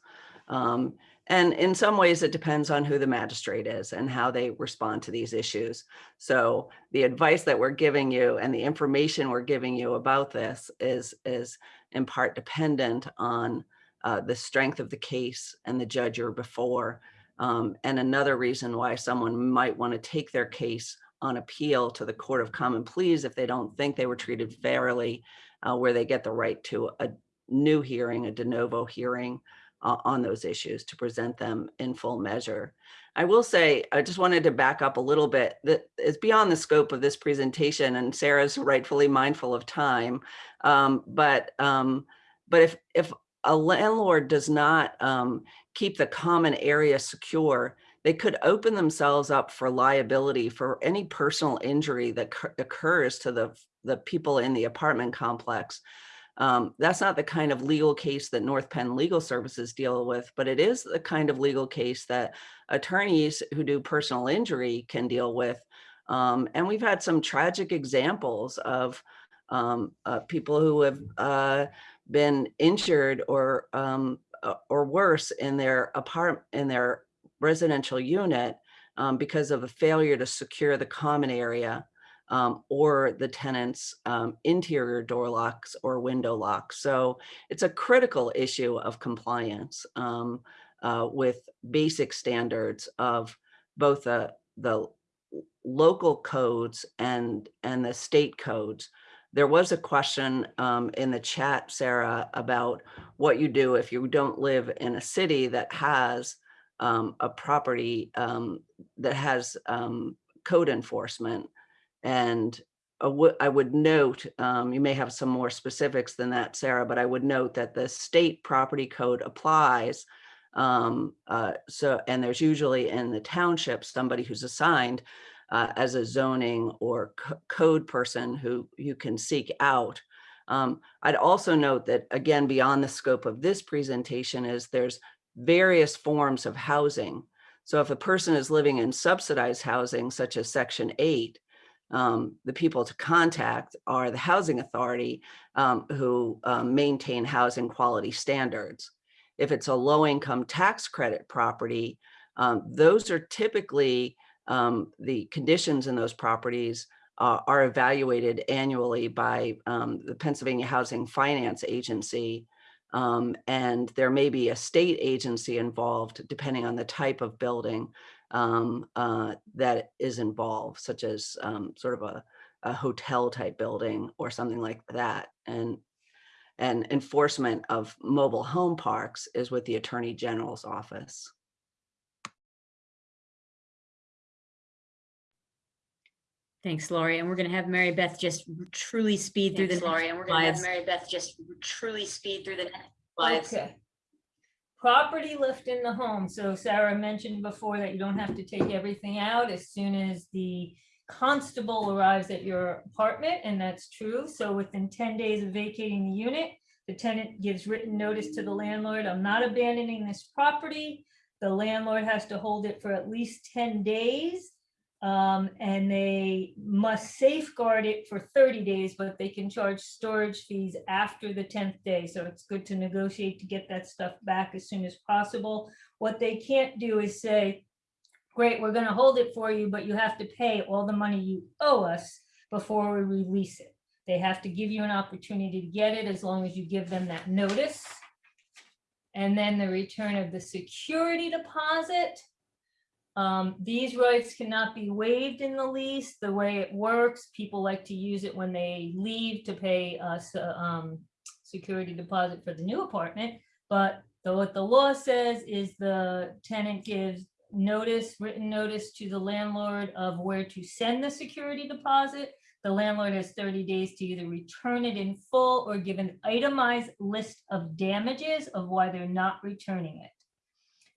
Um, and in some ways, it depends on who the magistrate is and how they respond to these issues. So the advice that we're giving you and the information we're giving you about this is, is in part dependent on uh, the strength of the case and the judge or before. Um, and another reason why someone might want to take their case on appeal to the Court of Common Pleas if they don't think they were treated fairly, uh, where they get the right to a new hearing, a de novo hearing uh, on those issues to present them in full measure. I will say, I just wanted to back up a little bit that is beyond the scope of this presentation and Sarah's rightfully mindful of time. Um, but, um, but if, if a landlord does not um, keep the common area secure, they could open themselves up for liability for any personal injury that occurs to the, the people in the apartment complex. Um, that's not the kind of legal case that North Penn Legal Services deal with, but it is the kind of legal case that attorneys who do personal injury can deal with. Um, and we've had some tragic examples of um, uh, people who have uh, been injured or um, uh, or worse in their apartment in their residential unit um, because of a failure to secure the common area um, or the tenant's um, interior door locks or window locks. So it's a critical issue of compliance um, uh, with basic standards of both the, the local codes and, and the state codes. There was a question um, in the chat, Sarah, about what you do if you don't live in a city that has um, a property um, that has code enforcement. And I would- note, um, you may have some more specifics than that, Sarah, but I would note that the state property code applies. Um, uh, so, and there's usually in the township, somebody who's assigned uh, as a zoning or code person who you can seek out. Um, I'd also note that, again, beyond the scope of this presentation is there's various forms of housing. So if a person is living in subsidized housing, such as section eight, um, the people to contact are the housing authority um, who um, maintain housing quality standards. If it's a low income tax credit property, um, those are typically um, the conditions in those properties uh, are evaluated annually by um, the Pennsylvania Housing Finance Agency. And there may be a state agency involved depending on the type of building um, uh, that is involved, such as um, sort of a, a hotel type building or something like that. And and enforcement of mobile home parks is with the Attorney General's office. Thanks, Lori. And we're going to have Mary Beth just truly speed through the Thanks, Lori, and we're gonna have slides. Mary Beth just truly speed through the next slides. Okay. Property lift in the home. So Sarah mentioned before that you don't have to take everything out as soon as the constable arrives at your apartment, and that's true. So within ten days of vacating the unit, the tenant gives written notice to the landlord, I'm not abandoning this property. The landlord has to hold it for at least ten days. Um, and they must safeguard it for thirty days, but they can charge storage fees after the tenth day. So it's good to negotiate to get that stuff back as soon as possible. What they can't do is say, great, we're gonna hold it for you, but you have to pay all the money you owe us before we release it. They have to give you an opportunity to get it as long as you give them that notice. And then the return of the security deposit. Um, these rights cannot be waived in the lease. The way it works, people like to use it when they leave to pay us, uh, um, security deposit for the new apartment. But the, what the law says is the tenant gives notice, written notice to the landlord of where to send the security deposit. The landlord has thirty days to either return it in full or give an itemized list of damages of why they're not returning it.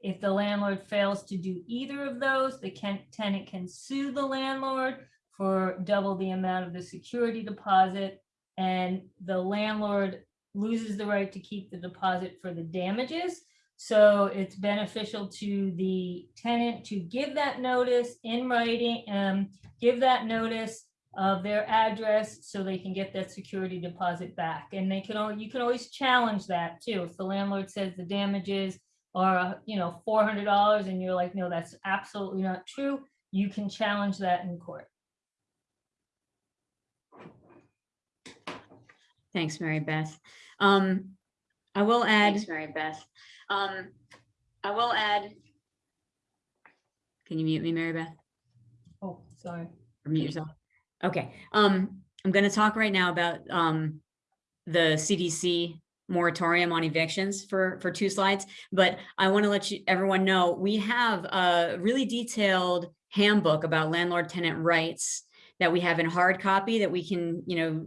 If the landlord fails to do either of those, the tenant can sue the landlord for double the amount of the security deposit. And the landlord loses the right to keep the deposit for the damages. So it's beneficial to the tenant to give that notice in writing, um, give that notice of their address so they can get that security deposit back. And they can, al- you can always challenge that too. If the landlord says the damages are, you know, four hundred dollars and you're like, no, that's absolutely not true, you can challenge that in court. Thanks, Mary Beth. Um, I will add, Thanks, Mary Beth. Um, I will add, can you mute me, Mary Beth? Oh, sorry. Or mute yourself? Okay, um, I'm gonna talk right now about, um, the CDC moratorium on evictions for, for two slides, but I want to let you, everyone know, we have a really detailed handbook about landlord tenant rights that we have in hard copy that we can, you know,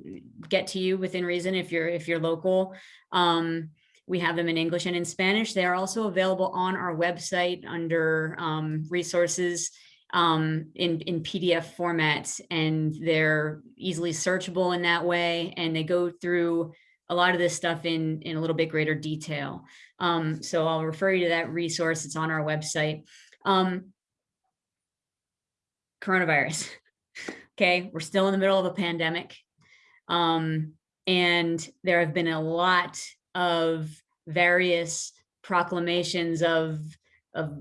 get to you within reason if you're, if you're local. Um, we have them in English and in Spanish. They are also available on our website under, um, resources um, in, in PDF format and they're easily searchable in that way. And they go through a lot of this stuff in, in a little bit greater detail. Um, so I'll refer you to that resource. It's on our website. Um, coronavirus. Okay, we're still in the middle of a pandemic. Um, and there have been a lot of various proclamations of of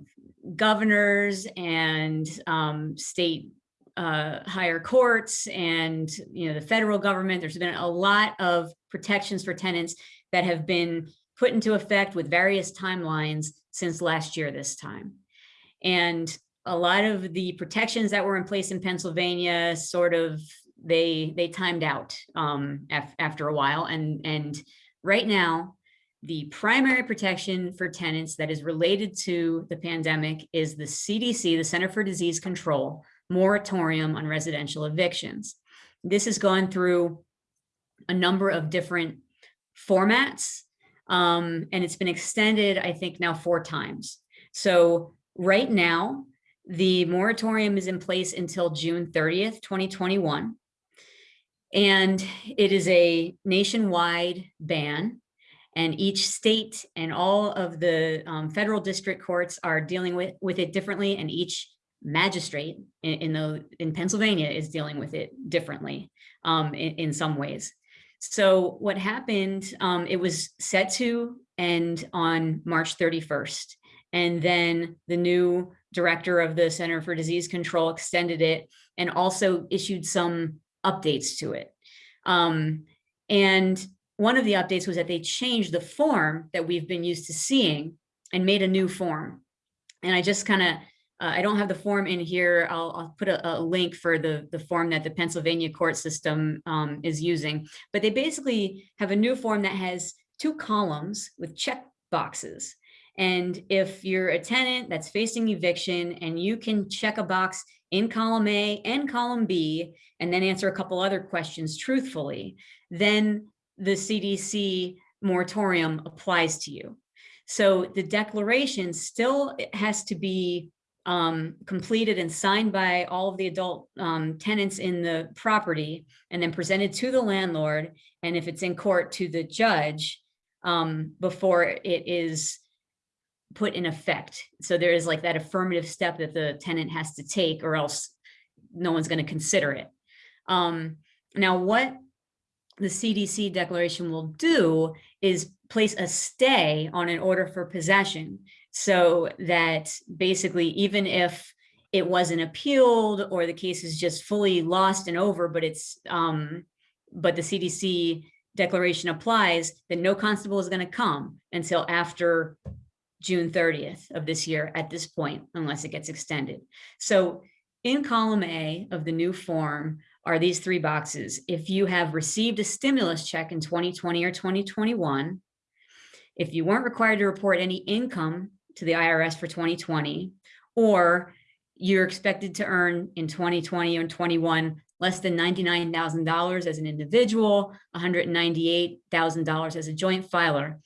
governors and um, state uh, higher courts and, you know, the federal government. There's been a lot of protections for tenants that have been put into effect with various timelines since last year this time. And a lot of the protections that were in place in Pennsylvania sort of, they, they timed out um, af- after a while. And, and right now, the primary protection for tenants that is related to the pandemic is the CDC, the Center for Disease Control, moratorium on residential evictions. This has gone through a number of different formats, um, and it's been extended, I think now four times. So right now, the moratorium is in place until June 30th, 2021. And it is a nationwide ban. And each state and all of the um, federal district courts are dealing with, with it differently. And each magistrate in, in the, in Pennsylvania is dealing with it differently um, in, in some ways. So what happened, um, it was set to end on March 31st. And then the new director of the Center for Disease Control extended it and also issued some updates to it. Um, and one of the updates was that they changed the form that we've been used to seeing and made a new form. And I just kind of, uh, I don't have the form in here. I'll, I'll put a, a, link for the, the form that the Pennsylvania court system um, is using. But they basically have a new form that has two columns with check boxes. And if you're a tenant that's facing eviction and you can check a box in column A and column B, and then answer a couple other questions truthfully, then the CDC moratorium applies to you. So the declaration still has to be um, completed and signed by all of the adult um, tenants in the property and then presented to the landlord. And if it's in court to the judge um, before it is put in effect. So there is like that affirmative step that the tenant has to take or else no one's going to consider it. Um, now, what the CDC declaration will do is place a stay on an order for possession so that basically even if it wasn't appealed or the case is just fully lost and over, but it's um, but the CDC declaration applies, then no constable is going to come until after June 30th of this year at this point, unless it gets extended. So in column A of the new form are these three boxes. If you have received a stimulus check in 2020 or 2021, if you weren't required to report any income to the IRS for 2020, or you're expected to earn in 2020 and 21 less than $99,000 as an individual, $198,000 as a joint filer,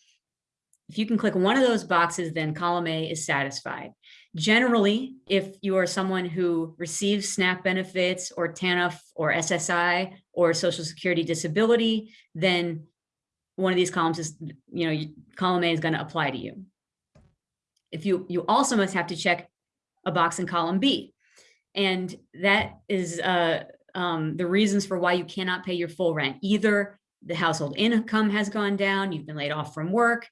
if you can click one of those boxes, then column A is satisfied. Generally, if you are someone who receives SNAP benefits or TANF or SSI or Social Security Disability, then one of these columns is, you know, column A is going to apply to you. If you, you also must have to check a box in column B. And that is uh, um, the reasons for why you cannot pay your full rent. Either the household income has gone down, you've been laid off from work,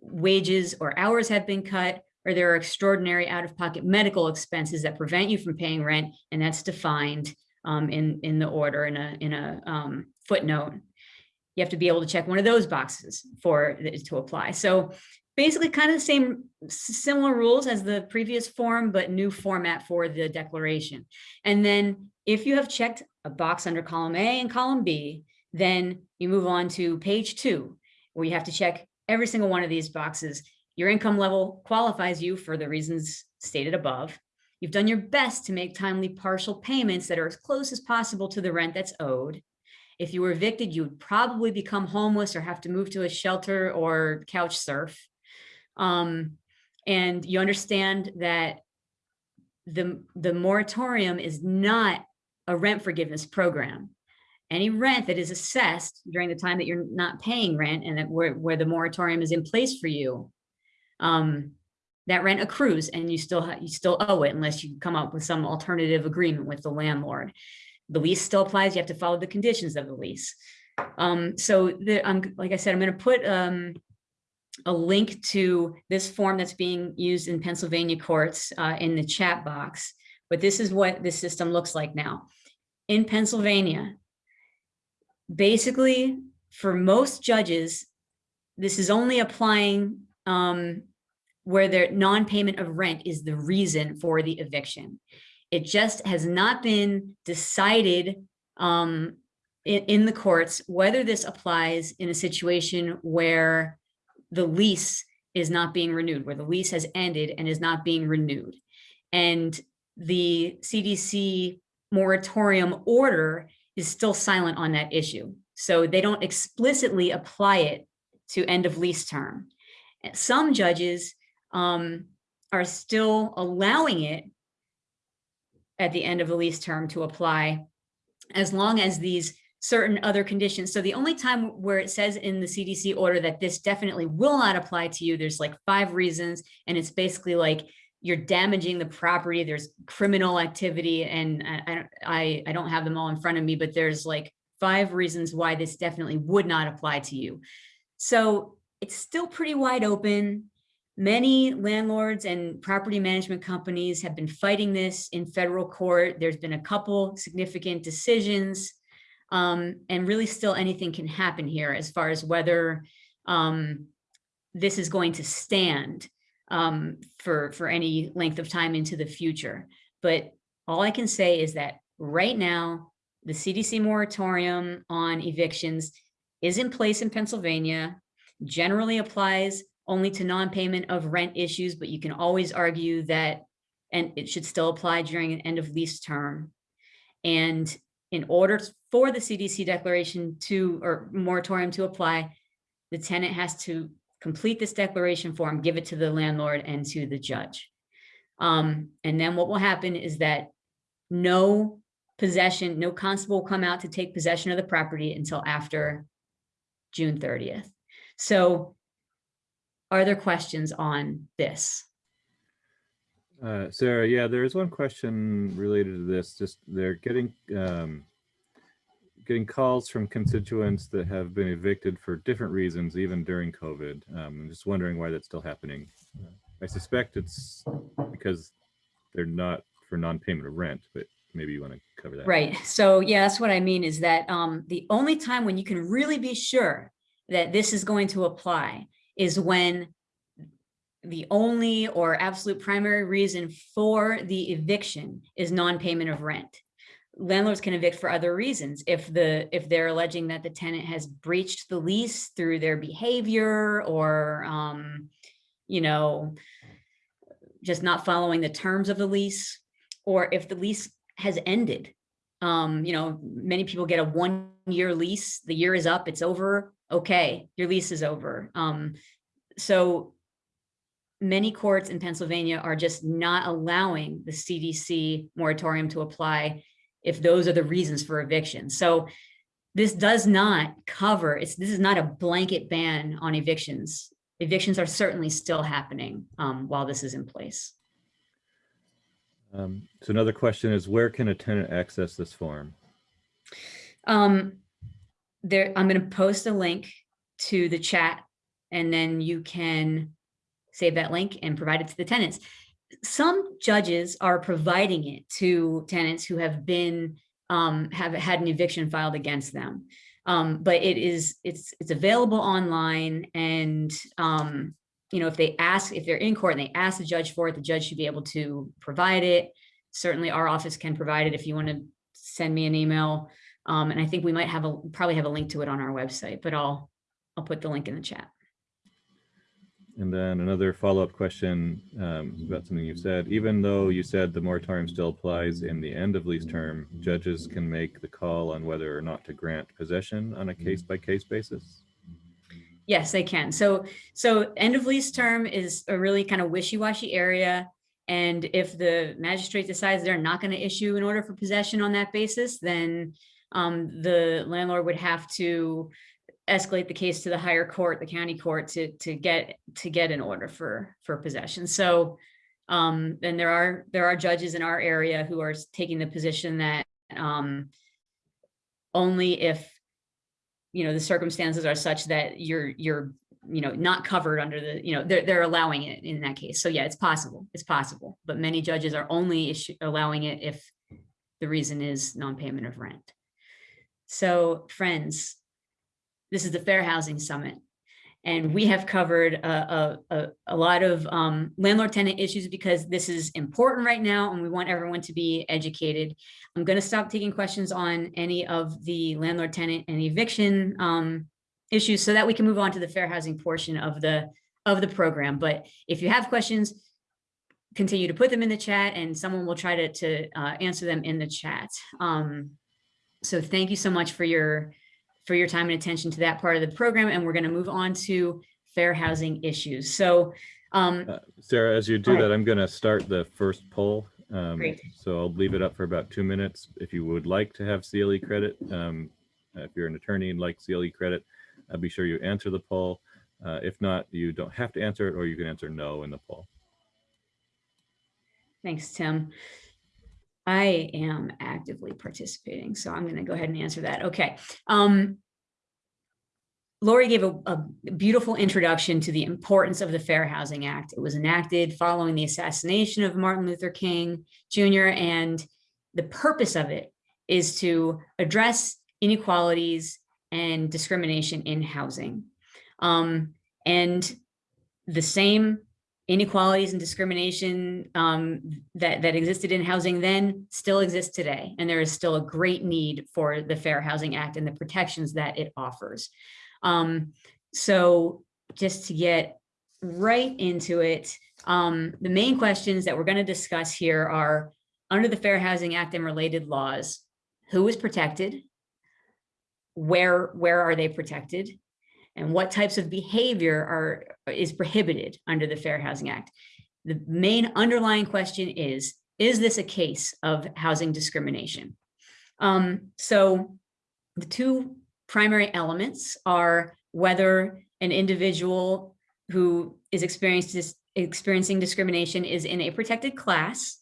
wages or hours have been cut, or there are extraordinary out-of-pocket medical expenses that prevent you from paying rent, and that's defined um, in, in the order in a, in a um, footnote. You have to be able to check one of those boxes for to apply. So basically kind of the same similar rules as the previous form, but new format for the declaration. And then if you have checked a box under column A and column B, then you move on to page two, where you have to check every single one of these boxes. Your income level qualifies you for the reasons stated above. You've done your best to make timely partial payments that are as close as possible to the rent that's owed. If you were evicted, you would probably become homeless or have to move to a shelter or couch surf. Um, and you understand that the, the moratorium is not a rent forgiveness program any rent that is assessed during the time that you're not paying rent and that where, where the moratorium is in place for you, um, that rent accrues and you still you still owe it unless you come up with some alternative agreement with the landlord. The lease still applies. You have to follow the conditions of the lease. Um, so the, um, like I said, I'm going to put um, a link to this form that's being used in Pennsylvania courts uh, in the chat box. But this is what the system looks like now. In Pennsylvania, basically, for most judges, this is only applying um, where their non-payment of rent is the reason for the eviction. It just has not been decided um, in, in the courts whether this applies in a situation where the lease is not being renewed, where the lease has ended and is not being renewed. And the CDC moratorium order is still silent on that issue. So they don't explicitly apply it to end of lease term. Some judges um, are still allowing it at the end of the lease term to apply as long as these certain other conditions. So the only time where it says in the CDC order that this definitely will not apply to you, there's like five reasons. And it's basically like you're damaging the property, there's criminal activity, and I, I, don't- I, I don't have them all in front of me, but there's like five reasons why this definitely would not apply to you. So it's still pretty wide open. Many landlords and property management companies have been fighting this in federal court. There's been a couple significant decisions. Um, and really still anything can happen here as far as whether um, this is going to stand um, for, for any length of time into the future. But all I can say is that right now, the CDC moratorium on evictions is in place in Pennsylvania, generally applies only to non-payment of rent issues, but you can always argue that, and it should still apply during an end of lease term. And in order for the CDC declaration to, or moratorium to apply, the tenant has to complete this declaration form, give it to the landlord and to the judge. Um, and then what will happen is that no possession, no constable will come out to take possession of the property until after June thirtieth. So are there questions on this? Uh, Sarah, yeah, there is one question related to this. Just they're getting um, getting calls from constituents that have been evicted for different reasons, even during COVID. Um, I'm just wondering why that's still happening. I suspect it's because they're not for non-payment of rent, but maybe you want to cover that. Right, so yeah, that's what I mean is that um, the only time when you can really be sure that this is going to apply is when the only or absolute primary reason for the eviction is non-payment of rent. Landlords can evict for other reasons. If the, if they're alleging that the tenant has breached the lease through their behavior or, um, you know, just not following the terms of the lease, or if the lease has ended. Um, you know, many people get a one-year lease, the year is up, it's over, okay, your lease is over. Um, so many courts in Pennsylvania are just not allowing the CDC moratorium to apply if those are the reasons for eviction. So this does not cover, it's, this is not a blanket ban on evictions. Evictions are certainly still happening um, while this is in place. Um, so another question is where can a tenant access this form? Um, there, I'm gonna post a link to the chat and then you can save that link and provide it to the tenants. Some judges are providing it to tenants who have been, um, have had an eviction filed against them. Um, but it is, it's, it's available online and, um, you know, if they ask, if they're in court and they ask the judge for it, the judge should be able to provide it. Certainly our office can provide it if you want to send me an email. Um, and I think we might have a, probably have a link to it on our website, but I'll, I'll put the link in the chat. And then another follow-up question um, about something you said. Even though you said the moratorium still applies in the end of lease term, judges can make the call on whether or not to grant possession on a case-by-case basis. Yes, they can. So, so end of lease term is a really kind of wishy-washy area. And if the magistrate decides they're not going to issue an order for possession on that basis, then um, the landlord would have to escalate the case to the higher court, the county court, to to get to get an order for for possession. So, um, and there are there are judges in our area who are taking the position that um, only if you know the circumstances are such that you're you're you know, not covered under the, you know, they're, they're allowing it in that case. So yeah, it's possible, it's possible. But many judges are only issue, allowing it if the reason is non-payment of rent. So friends, this is the Fair Housing Summit. And we have covered a, a, a, lot of um, landlord tenant issues because this is important right now and we want everyone to be educated. I'm going to stop taking questions on any of the landlord tenant and eviction um, issues so that we can move on to the fair housing portion of the of the program. But if you have questions, continue to put them in the chat and someone will try to, to uh, answer them in the chat. Um, so thank you so much for your for your time and attention to that part of the program. And we're going to move on to fair housing issues. So um, Uh, Sarah, as you do that, I'm going to start the first poll. Um, Great. So I'll leave it up for about two minutes. If you would like to have CLE credit, um, if you're an attorney and like CLE credit, uh, be sure you answer the poll. Uh, if not, you don't have to answer it, or you can answer no in the poll. Thanks, Tim. I am actively participating, so I'm going to go ahead and answer that. Okay. Um, Lori gave a, a beautiful introduction to the importance of the Fair Housing Act. It was enacted following the assassination of Martin Luther King Jr. And the purpose of it is to address inequalities and discrimination in housing. Um, and the same inequalities and discrimination um, that, that existed in housing then still exist today. And there is still a great need for the Fair Housing Act and the protections that it offers. Um, so just to get right into it, um, the main questions that we're going to discuss here are under the Fair Housing Act and related laws, who is protected? Where, where are they protected? And what types of behavior are is prohibited under the Fair Housing Act. The main underlying question is, is this a case of housing discrimination? Um, so the two primary elements are whether an individual who is experiencing discrimination is in a protected class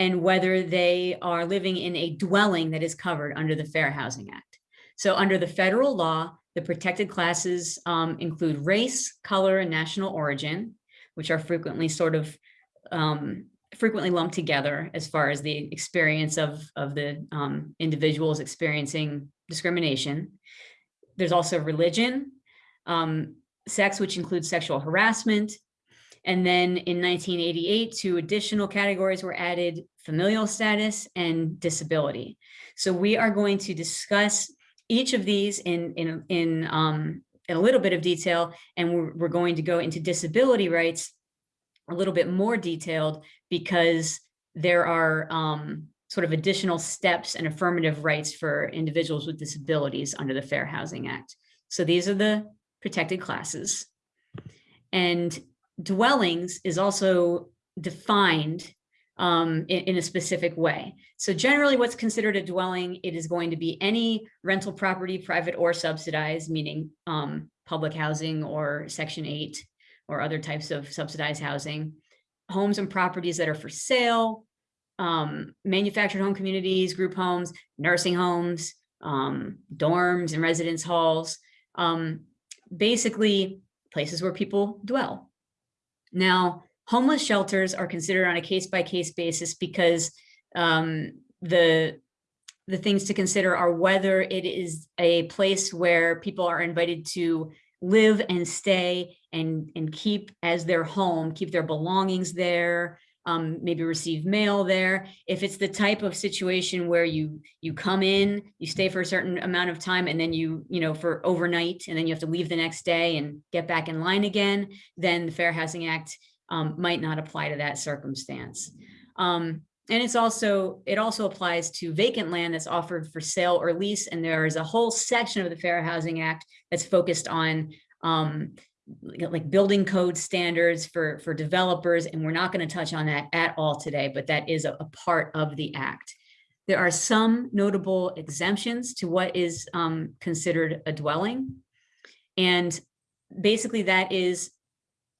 and whether they are living in a dwelling that is covered under the Fair Housing Act. So under the federal law, the protected classes um, include race, color, and national origin, which are frequently sort of um, frequently lumped together as far as the experience of, of the um, individuals experiencing discrimination. There's also religion, um, sex, which includes sexual harassment. And then in 1988, two additional categories were added, familial status and disability. So we are going to discuss each of these in, in, in, um, in a little bit of detail, and we're, we're going to go into disability rights a little bit more detailed because there are um, sort of additional steps and affirmative rights for individuals with disabilities under the Fair Housing Act. So these are the protected classes. And dwellings is also defined um, in, in, a specific way. So generally what's considered a dwelling, it is going to be any rental property, private or subsidized, meaning um, public housing or section eight or other types of subsidized housing, homes and properties that are for sale, um, manufactured home communities, group homes, nursing homes, um, dorms and residence halls, um, basically places where people dwell. Now, homeless shelters are considered on a case-by-case -case basis because um, the the things to consider are whether it is a place where people are invited to live and stay and and keep as their home, keep their belongings there, um, maybe receive mail there. If it's the type of situation where you you come in, you stay for a certain amount of time, and then you you know for overnight, and then you have to leave the next day and get back in line again, then the Fair Housing Act um, might not apply to that circumstance. Um, and it's also, it also applies to vacant land that's offered for sale or lease. And there is a whole section of the Fair Housing Act that's focused on um, like building code standards for, for developers. And we're not gonna touch on that at all today, but that is a, a part of the act. There are some notable exemptions to what is um, considered a dwelling. And basically that is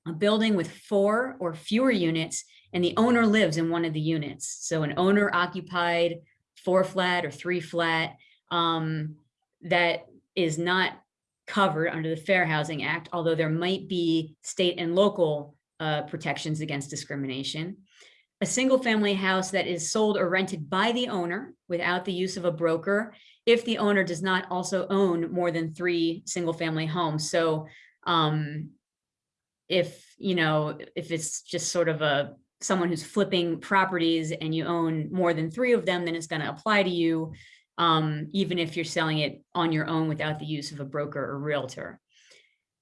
a building with four or fewer units and the owner lives in one of the units. So an owner occupied four flat or three flat um, that is not covered under the Fair Housing Act, although there might be state and local uh, protections against discrimination. A single-family house that is sold or rented by the owner without the use of a broker, if the owner does not also own more than three single-family homes. So um, if, you know, if it's just sort of a, someone who's flipping properties and you own more than three of them, then it's gonna apply to you, um, even if you're selling it on your own without the use of a broker or realtor.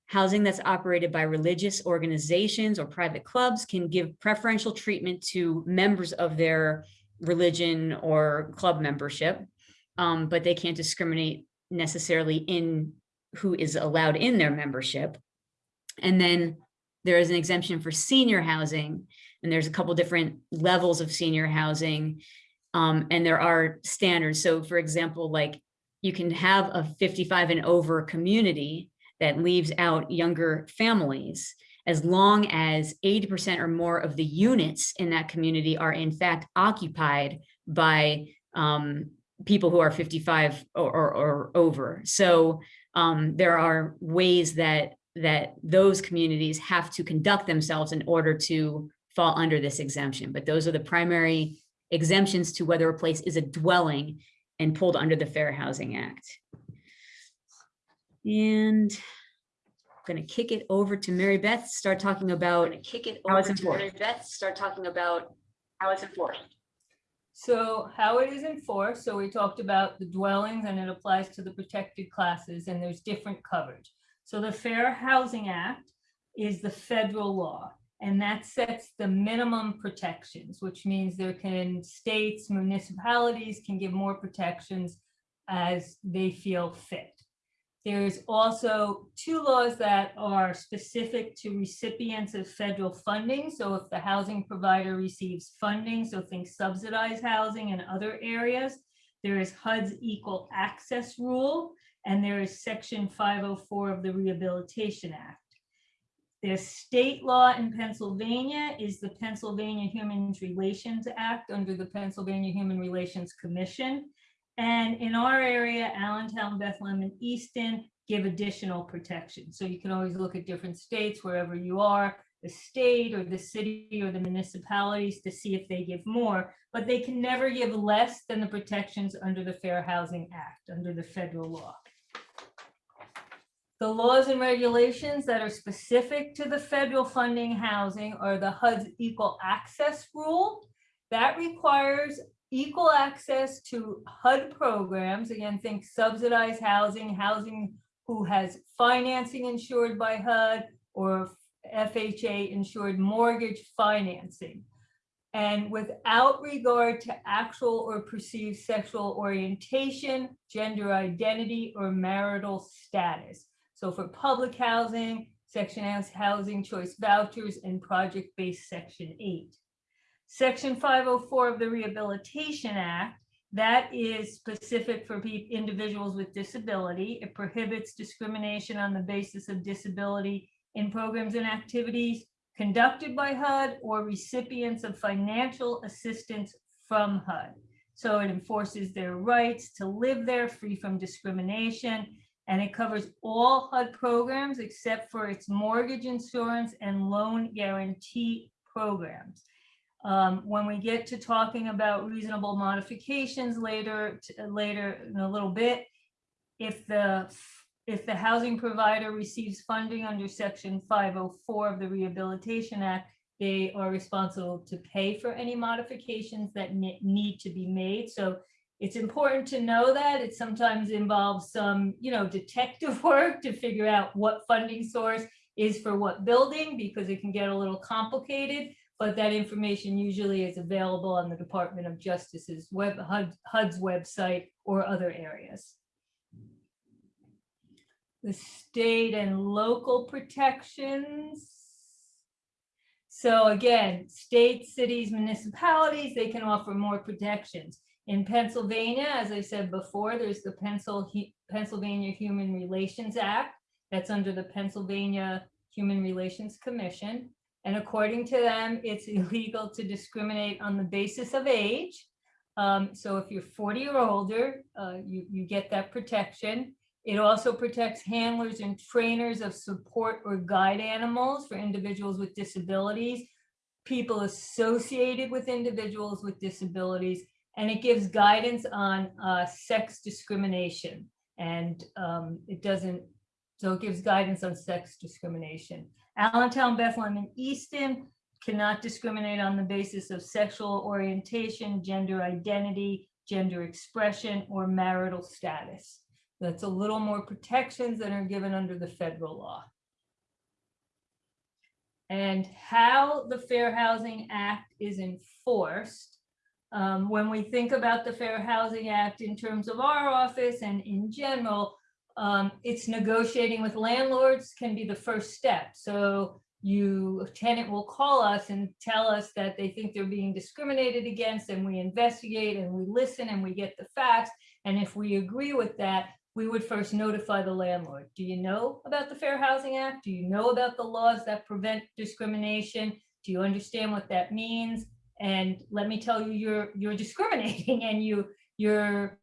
Housing that's operated by religious organizations or private clubs can give preferential treatment to members of their religion or club membership, um, but they can't discriminate necessarily in who is allowed in their membership. And then there is an exemption for senior housing, and there's a couple different levels of senior housing. Um, and there are standards. So for example, like you can have a 55 and over community that leaves out younger families as long as 80% or more of the units in that community are in fact occupied by um, people who are 55 or, or, or over. So um, there are ways that that those communities have to conduct themselves in order to fall under this exemption. But those are the primary exemptions to whether a place is a dwelling and pulled under the Fair Housing Act. And I'm going to kick it over to Mary Beth, start talking about kick it How over it's to Mary enforced. Beth, start talking about how it's enforced. So how it is enforced, so we talked about the dwellings and it applies to the protected classes and there's different coverage. So the Fair Housing Act is the federal law and that sets the minimum protections, which means there can states, municipalities can give more protections as they feel fit. There's also two laws that are specific to recipients of federal funding. So if the housing provider receives funding, so think subsidized housing and other areas, there is HUD's equal access rule, and there is section 504 of the Rehabilitation Act. There's state law in Pennsylvania is the Pennsylvania Human Relations Act under the Pennsylvania Human Relations Commission. And in our area, Allentown, Bethlehem, and Easton give additional protection. So you can always look at different states wherever you are, the state or the city or the municipalities to see if they give more, but they can never give less than the protections under the Fair Housing Act, under the federal law. The laws and regulations that are specific to the federal funding housing are the HUD's equal access rule. That requires equal access to HUD programs. Again, think subsidized housing, housing who has financing insured by HUD or FHA insured mortgage financing. And without regard to actual or perceived sexual orientation, gender identity, or marital status. So for public housing, section S housing choice vouchers and project-based section eight. Section 504 of the Rehabilitation Act, that is specific for individuals with disability. It prohibits discrimination on the basis of disability in programs and activities conducted by HUD or recipients of financial assistance from HUD. So it enforces their rights to live there free from discrimination. And it covers all HUD programs except for its mortgage insurance and loan guarantee programs. Um, when we get to talking about reasonable modifications later, later in a little bit, if the, if the housing provider receives funding under section 504 of the Rehabilitation Act, they are responsible to pay for any modifications that need to be made. So it's important to know that it sometimes involves some, you know, detective work to figure out what funding source is for what building, because it can get a little complicated. But that information usually is available on the Department of Justice's web, HUD, HUD's website or other areas. The state and local protections. So again, states, cities, municipalities, they can offer more protections. In Pennsylvania, as I said before, there's the Pennsylvania Human Relations Act. That's under the Pennsylvania Human Relations Commission. And according to them, it's illegal to discriminate on the basis of age. Um, so if you're 40 or older, uh, you, you get that protection. It also protects handlers and trainers of support or guide animals for individuals with disabilities, people associated with individuals with disabilities, and it gives guidance on uh, sex discrimination. And um, it doesn't, so it gives guidance on sex discrimination. Allentown, Bethlehem, and Easton cannot discriminate on the basis of sexual orientation, gender identity, gender expression, or marital status. That's a little more protections than are given under the federal law. And how the Fair Housing Act is enforced. Um, when we think about the Fair Housing Act in terms of our office and in general, um, it's negotiating with landlords can be the first step. So you, a tenant will call us and tell us that they think they're being discriminated against and we investigate and we listen and we get the facts. And if we agree with that, we would first notify the landlord. Do you know about the Fair Housing Act? Do you know about the laws that prevent discrimination? Do you understand what that means? And let me tell you, you're, you're discriminating and you, you're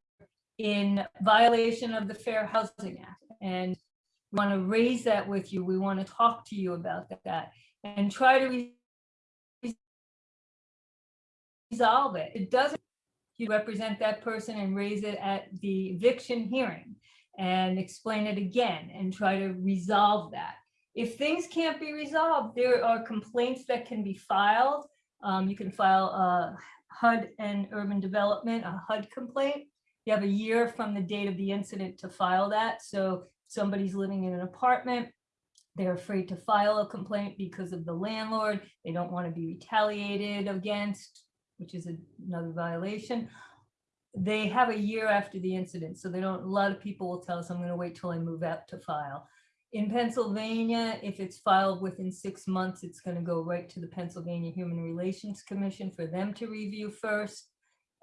in violation of the Fair Housing Act. And we want to raise that with you. We want to talk to you about that and try to resolve it. It doesn't, you represent that person and raise it at the eviction hearing and explain it again and try to resolve that. If things can't be resolved, there are complaints that can be filed. Um, you can file a HUD and urban development, a HUD complaint. You have a year from the date of the incident to file that. So somebody's living in an apartment, they're afraid to file a complaint because of the landlord. They don't want to be retaliated against, which is another violation. They have a year after the incident, so they don't, a lot of people will tell us, I'm going to wait till I move out to file. In Pennsylvania, if it's filed within six months, it's going to go right to the Pennsylvania Human Relations Commission for them to review first.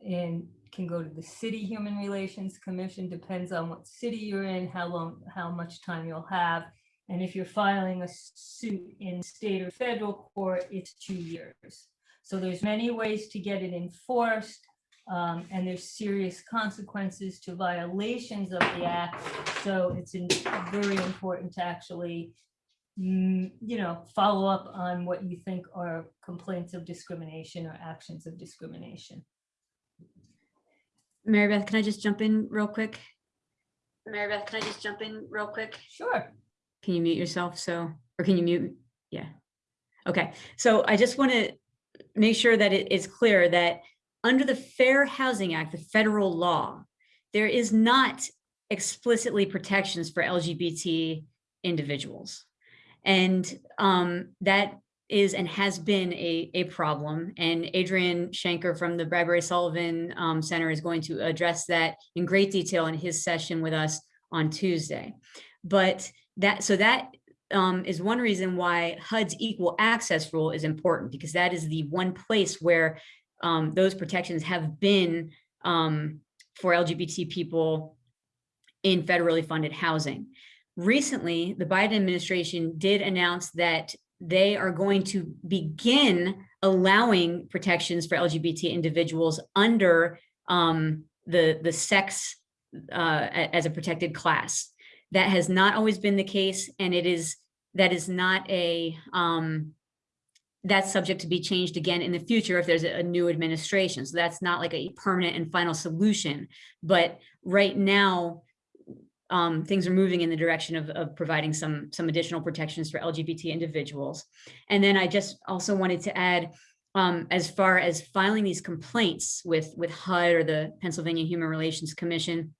And can go to the city Human Relations Commission, depends on what city you're in, how long, how much time you'll have. And if you're filing a suit in state or federal court, it's two years. So there's many ways to get it enforced. Um, and there's serious consequences to violations of the act. So it's in- very important to actually, mm, you know, follow up on what you think are complaints of discrimination or actions of discrimination. Mary Beth, can I just jump in real quick? Mary Beth, can I just jump in real quick? Sure. Can you mute yourself? So, or can you mute? Yeah. Okay, so I just want to make sure that it is clear that under the Fair Housing Act, the federal law, there is not explicitly protections for LGBT individuals. And um, that is and has been a, a problem. And Adrian Shanker from the Bradbury Sullivan um, Center is going to address that in great detail in his session with us on Tuesday. But that, so that um, is one reason why HUD's equal access rule is important because that is the one place where um, those protections have been um, for LGBT people in federally funded housing. Recently, the Biden administration did announce that they are going to begin allowing protections for LGBT individuals under um, the, the sex uh, as a protected class. That has not always been the case, and it is, that is not a, um, that's subject to be changed again in the future if there's a new administration. So that's not like a permanent and final solution. But right now, um, things are moving in the direction of, of providing some, some additional protections for LGBT individuals. And then I just also wanted to add, um, as far as filing these complaints with, with HUD or the Pennsylvania Human Relations Commission,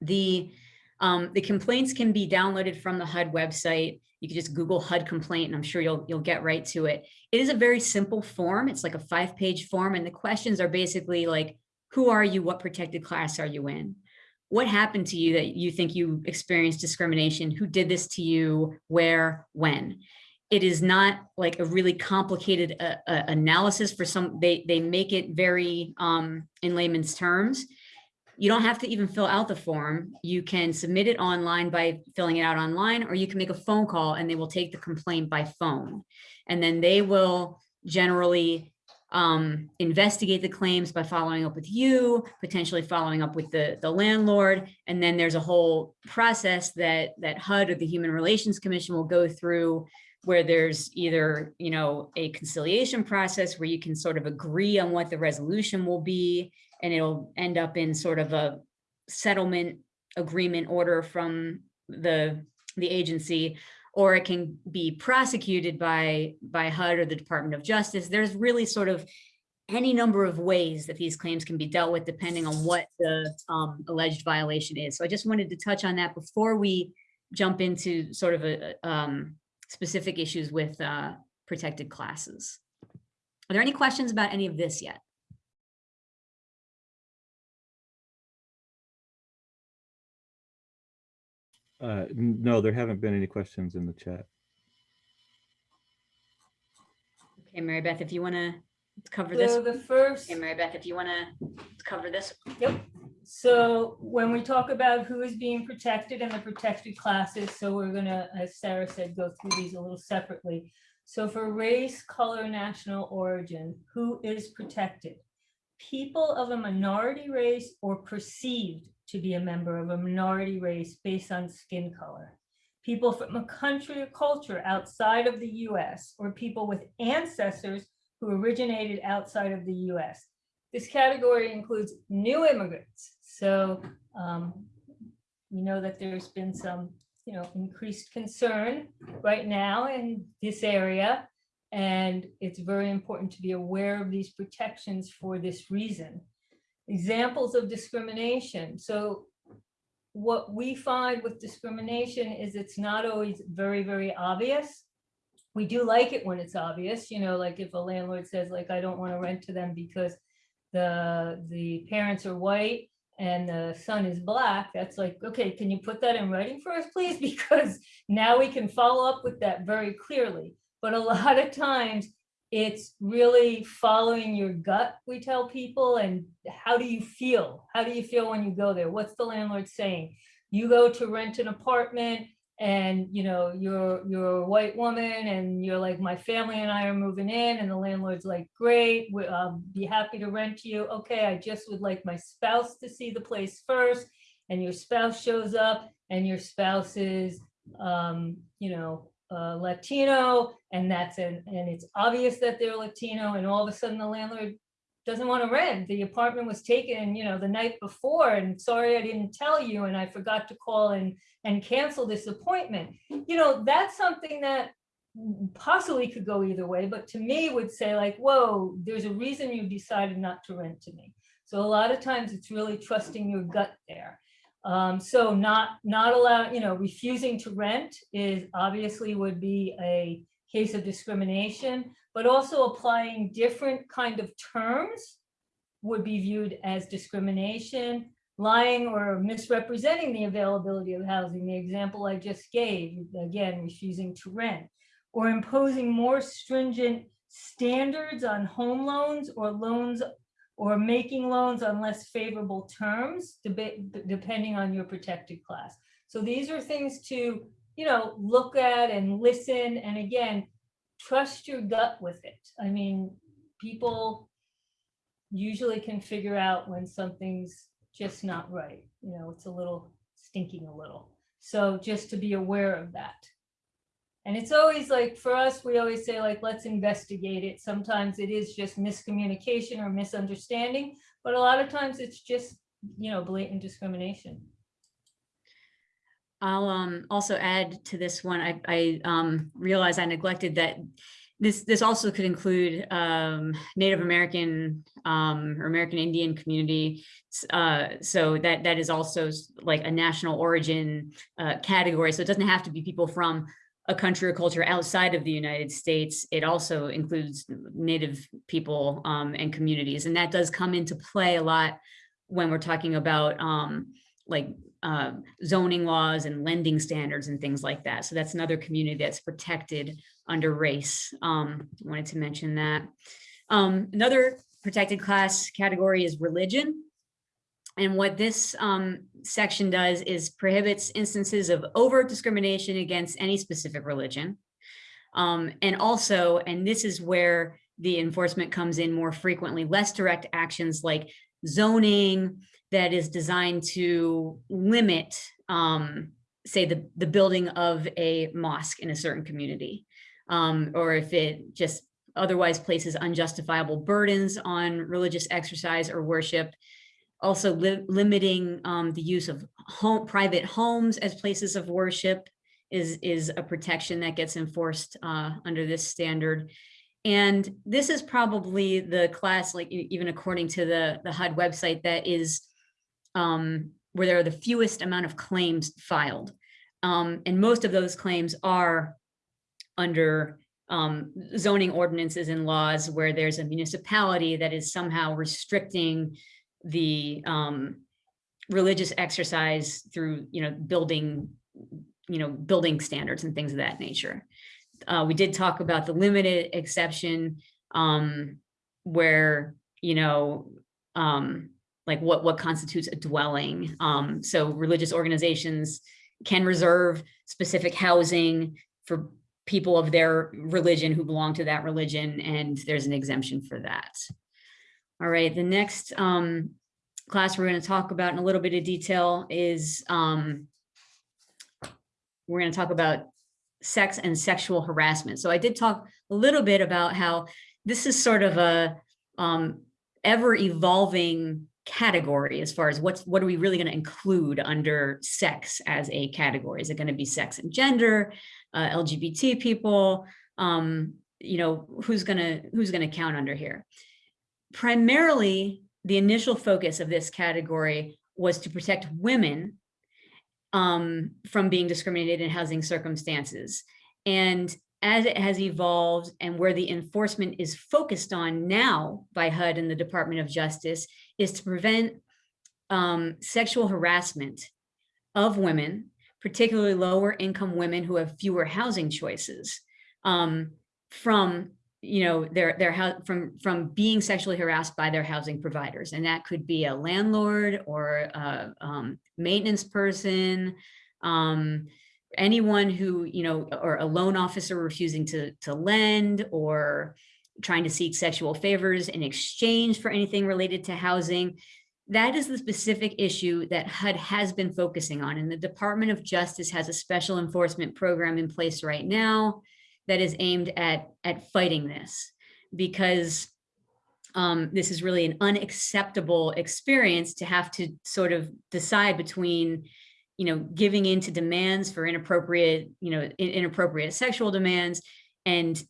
the, um, the complaints can be downloaded from the HUD website. You can just Google HUD complaint and I'm sure you'll, you'll get right to it. It is a very simple form. It's like a five page form and the questions are basically like, who are you? What protected class are you in? What happened to you that you think you experienced discrimination? Who did this to you? Where? When? It is not like a really complicated uh, uh, analysis for some, they, they make it very um, in layman's terms. You don't have to even fill out the form. You can submit it online by filling it out online, or you can make a phone call and they will take the complaint by phone. And then they will generally um, investigate the claims by following up with you, potentially following up with the, the landlord. And then there's a whole process that, that HUD or the Human Relations Commission will go through where there's either, you know, a conciliation process where you can sort of agree on what the resolution will be, and it'll end up in sort of a settlement agreement order from the, the agency, or it can be prosecuted by, by HUD or the Department of Justice. There's really sort of any number of ways that these claims can be dealt with depending on what the um, alleged violation is. So I just wanted to touch on that before we jump into sort of a, um, specific issues with uh, protected classes. Are there any questions about any of this yet? Uh, no, there haven't been any questions in the chat. Okay, Mary Beth, if you want to cover this. So the first. Okay, Mary Beth, if you want to cover this. Yep. So when we talk about who is being protected and the protected classes, so we're gonna, as Sarah said, go through these a little separately. So for race, color, national origin, who is protected? People of a minority race or perceived to be a member of a minority race based on skin color. People from a country or culture outside of the US or people with ancestors who originated outside of the US. This category includes new immigrants. So um, we know that there's been some, you know, increased concern right now in this area. And it's very important to be aware of these protections for this reason. Examples of discrimination. So what we find with discrimination is it's not always very, very obvious. We do like it when it's obvious, you know, like if a landlord says like, I don't want to rent to them because the, the parents are white and the son is black, that's like, okay, can you put that in writing for us, please? Because now we can follow up with that very clearly. But a lot of times it's really following your gut, we tell people, and how do you feel? How do you feel when you go there? What's the landlord saying? You go to rent an apartment and you know you're you're a white woman and you're like my family and I are moving in and the landlord's like great we, I'll be happy to rent to you okay I just would like my spouse to see the place first and your spouse shows up and your spouse is um you know Latino and that's an and it's obvious that they're Latino and all of a sudden the landlord doesn't want to rent the apartment was taken you know the night before and sorry I didn't tell you and I forgot to call and and cancel this appointment. You know, that's something that possibly could go either way, but to me would say like, whoa, there's a reason you decided not to rent to me. So a lot of times it's really trusting your gut there. Um, so not not allow, you know, refusing to rent is obviously would be a case of discrimination, but also applying different kind of terms would be viewed as discrimination lying or misrepresenting the availability of housing, the example I just gave, again, refusing to rent, or imposing more stringent standards on home loans or loans or making loans on less favorable terms, depending on your protected class. So these are things to, you know, look at and listen. And again, trust your gut with it. I mean, people usually can figure out when something's just not right. You know, it's a little stinking a little. So just to be aware of that. And it's always like, for us, we always say like, let's investigate it. Sometimes it is just miscommunication or misunderstanding, but a lot of times it's just, you know, blatant discrimination. I'll um, also add to this one. I, I um, realize I neglected that this this also could include um, Native American um, or American Indian community. Uh, so that that is also like a national origin uh, category. So it doesn't have to be people from a country or culture outside of the United States. It also includes Native people um, and communities, and that does come into play a lot when we're talking about um, like uh, zoning laws and lending standards and things like that. So that's another community that's protected under race. Um, wanted to mention that. Um, another protected class category is religion. And what this um, section does is prohibits instances of overt discrimination against any specific religion. Um, and also, and this is where the enforcement comes in more frequently, less direct actions like zoning that is designed to limit, um, say, the, the building of a mosque in a certain community. Um, or if it just otherwise places unjustifiable burdens on religious exercise or worship. Also li- limiting um, the use of home, private homes as places of worship is, is a protection that gets enforced uh, under this standard. And this is probably the class, like even according to the, the HUD website, that is um, where there are the fewest amount of claims filed. Um, and most of those claims are under um, zoning ordinances and laws where there's a municipality that is somehow restricting the um, religious exercise through, you know, building, you know, building standards and things of that nature. Uh, we did talk about the limited exception um, where, you know, um, like what, what constitutes a dwelling. Um, so religious organizations can reserve specific housing for people of their religion who belong to that religion, and there's an exemption for that. All right, the next um, class we're going to talk about in a little bit of detail is um, we're going to talk about sex and sexual harassment. So I did talk a little bit about how this is sort of a um, ever evolving category as far as what's what are we really going to include under sex as a category? Is it going to be sex and gender, uh, LGBT people? Um, you know, who's gonna who's gonna count under here? Primarily, the initial focus of this category was to protect women um, from being discriminated in housing circumstances. And as it has evolved and where the enforcement is focused on now by HUD and the Department of Justice is to prevent um, sexual harassment of women, particularly lower income women who have fewer housing choices um, from you know their their from from being sexually harassed by their housing providers. And that could be a landlord or a um, maintenance person um, anyone who you know or a loan officer refusing to to lend or trying to seek sexual favors in exchange for anything related to housing. That is the specific issue that HUD has been focusing on. And the Department of Justice has a special enforcement program in place right now that is aimed at at fighting this because um, this is really an unacceptable experience to have to sort of decide between you know giving in to demands for inappropriate you know in- inappropriate sexual demands and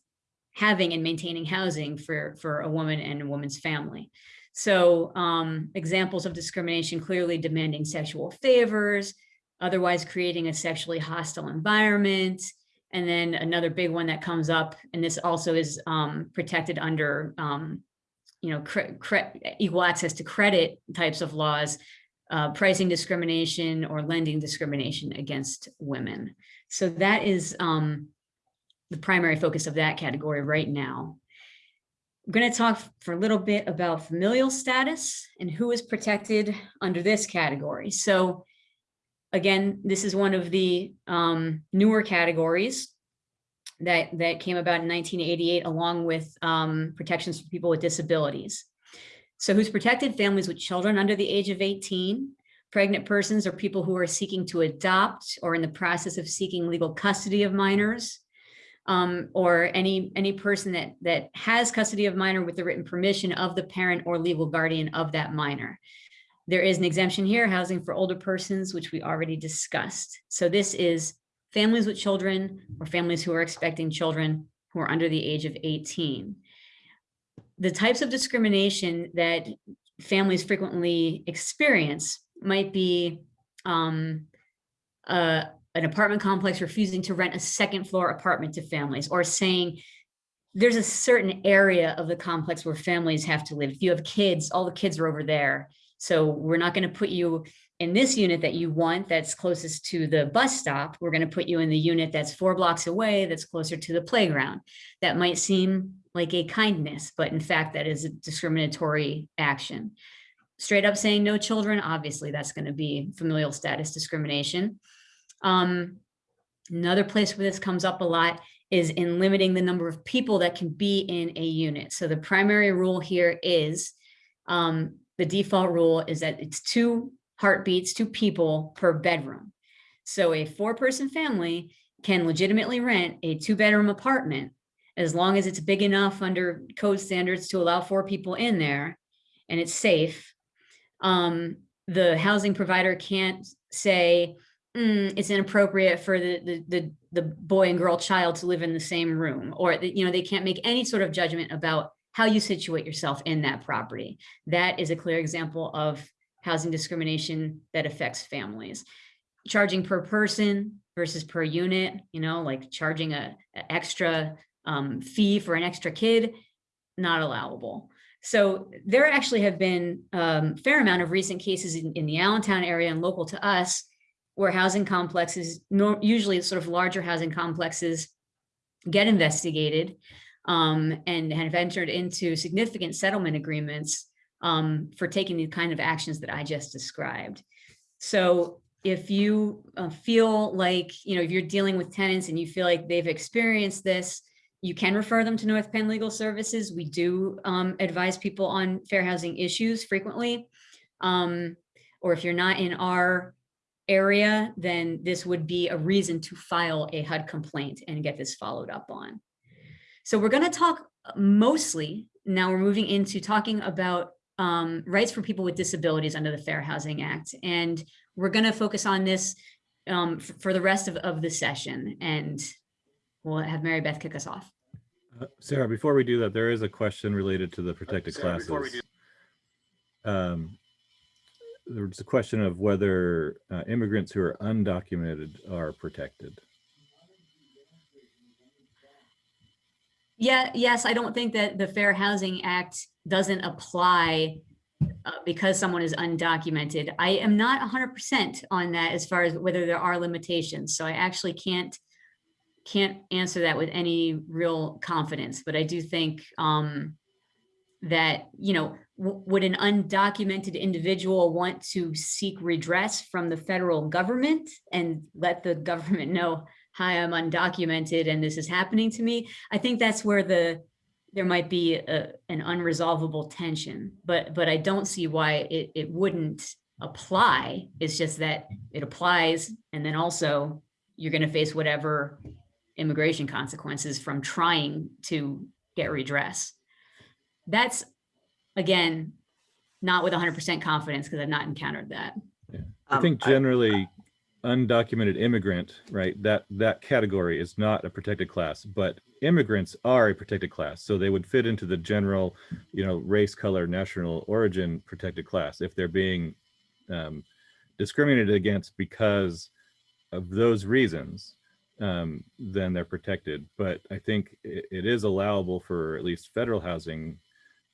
having and maintaining housing for for a woman and a woman's family. So um, examples of discrimination clearly demanding sexual favors otherwise creating a sexually hostile environment and then another big one that comes up, and this also is um, protected under, um, you know, equal access to credit types of laws, uh, pricing discrimination or lending discrimination against women. So that is um, the primary focus of that category right now. I'm going to talk for a little bit about familial status and who is protected under this category. So again, this is one of the um, newer categories that, that came about in 1988, along with um, protections for people with disabilities. So who's protected? Families with children under the age of 18, pregnant persons or people who are seeking to adopt or in the process of seeking legal custody of minors, um, or any, any person that, that has custody of minor with the written permission of the parent or legal guardian of that minor. There is an exemption here, housing for older persons, which we already discussed. So this is families with children or families who are expecting children who are under the age of 18. The types of discrimination that families frequently experience might be um, an apartment complex refusing to rent a second floor apartment to families or saying there's a certain area of the complex where families have to live. If you have kids, all the kids are over there. So we're not going to put you in this unit that you want that's closest to the bus stop. We're going to put you in the unit that's four blocks away that's closer to the playground. That might seem like a kindness, but in fact, that is a discriminatory action. Straight up saying no children, obviously that's going to be familial status discrimination. Um, another place where this comes up a lot is in limiting the number of people that can be in a unit. So the primary rule here is, um, the default rule is that it's two heartbeats, two people per bedroom. So a four-person family can legitimately rent a two-bedroom apartment as long as it's big enough under code standards to allow four people in there and it's safe. Um, the housing provider can't say, "Mm, it's inappropriate for the, the, the, the boy and girl child to live in the same room, or, you know, they can't make any sort of judgment about how you situate yourself in that property. That is a clear example of housing discrimination that affects families. Charging per person versus per unit, you know, like charging a, a extra um, fee for an extra kid, not allowable. So there actually have been um, fair amount of recent cases in, in the Allentown area and local to us where housing complexes, usually sort of larger housing complexes get investigated um, and have entered into significant settlement agreements um, for taking the kind of actions that I just described. So if you uh, feel like, you know, if you're dealing with tenants and you feel like they've experienced this, you can refer them to North Penn Legal Services. We do um, advise people on fair housing issues frequently. Um, or if you're not in our area, then this would be a reason to file a HUD complaint and get this followed up on. So we're going to talk mostly, now we're moving into talking about um, rights for people with disabilities under the Fair Housing Act. And we're going to focus on this um, for the rest of, of the session. And we'll have Mary Beth kick us off. Uh, Sarah, before we do that, there is a question related to the protected Sarah, classes. Um, There's a question of whether uh, immigrants who are undocumented are protected. Yeah, yes, I don't think that the Fair Housing Act doesn't apply uh, because someone is undocumented. I am not hundred percent on that as far as whether there are limitations. So I actually can't can't answer that with any real confidence, but I do think um, that, you know, would an undocumented individual want to seek redress from the federal government and let the government know, hi, I'm undocumented and this is happening to me? I think that's where the, there might be a, an unresolvable tension, but, but I don't see why it, it wouldn't apply. It's just that it applies and then also you're going to face whatever immigration consequences from trying to get redress. That's, again, not with 100% confidence because I've not encountered that. I Um, think generally undocumented immigrant, right, that, that category is not a protected class, but immigrants are a protected class. So they would fit into the general, you know, race, color, national origin protected class if they're being um, discriminated against because of those reasons, um, then they're protected. But I think it, it is allowable for at least federal housing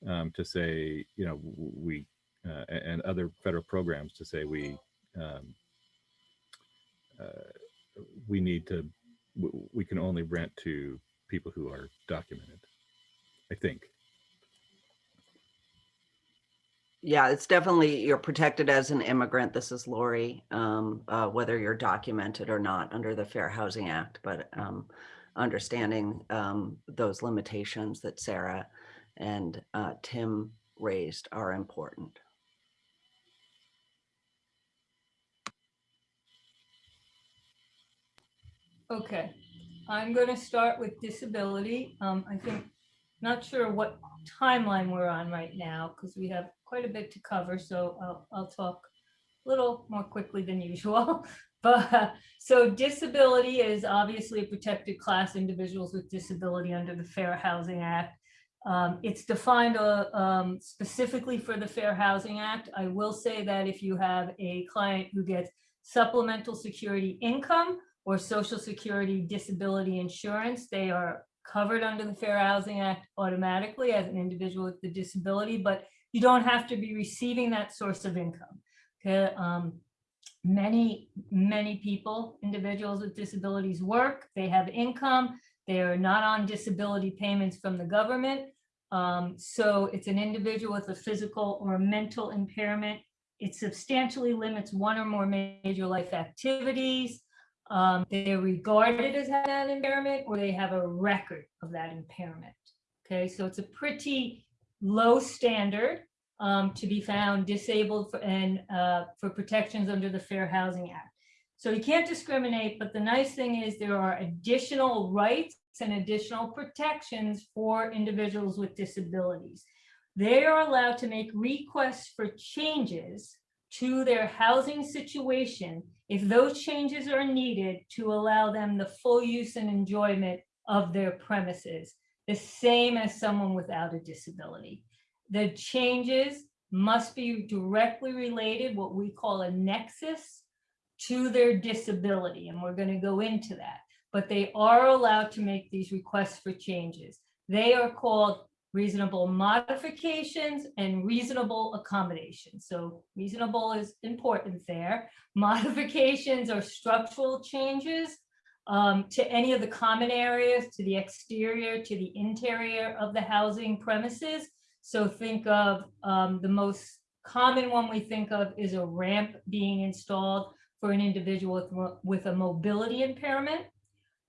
um, to say, you know, we, uh, and other federal programs to say we, um, uh, we need to, we can only rent to people who are documented, I think. Yeah, it's definitely, you're protected as an immigrant. This is Lori, um, uh, whether you're documented or not under the Fair Housing Act, but, um, understanding, um, those limitations that Sarah and, uh, Tim raised are important. Okay, I'm gonna start with disability. Um, I think, not sure what timeline we're on right now, because we have quite a bit to cover, so I'll, I'll talk a little more quickly than usual. But, so disability is obviously a protected class, individuals with disability under the Fair Housing Act. Um, it's defined uh, um, specifically for the Fair Housing Act. I will say that if you have a client who gets supplemental security income, or social security disability insurance. They are covered under the Fair Housing Act automatically as an individual with the disability, but you don't have to be receiving that source of income. Okay, um, many, many people, individuals with disabilities work, they have income, they are not on disability payments from the government. Um, so it's an individual with a physical or mental impairment. It substantially limits one or more major life activities. Um, they're regarded as having an impairment or they have a record of that impairment. Okay, so it's a pretty low standard um, to be found disabled for, and uh, for protections under the Fair Housing Act. So you can't discriminate, but the nice thing is there are additional rights and additional protections for individuals with disabilities. They are allowed to make requests for changes to their housing situation if those changes are needed to allow them the full use and enjoyment of their premises, the same as someone without a disability. The changes must be directly related, what we call a nexus, to their disability, and we're going to go into that. But they are allowed to make these requests for changes. They are called reasonable modifications and reasonable accommodations. So reasonable is important there. Modifications are structural changes um, to any of the common areas, to the exterior, to the interior of the housing premises. So think of um, the most common one we think of is a ramp being installed for an individual with, with a mobility impairment.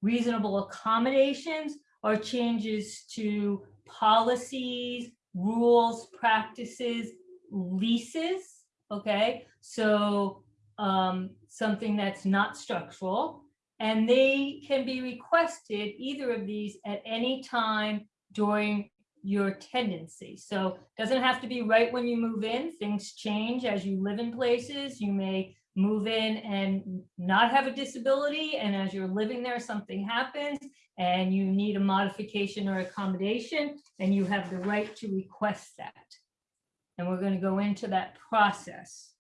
Reasonable accommodations are changes to policies, rules, practices, leases, okay? So um, something that's not structural. And they can be requested, either of these, at any time during your tenancy. So doesn't have to be right when you move in. Things change as you live in places. You may move in and not have a disability. And as you're living there, something happens and you need a modification or accommodation, and you have the right to request that. And we're going to go into that process.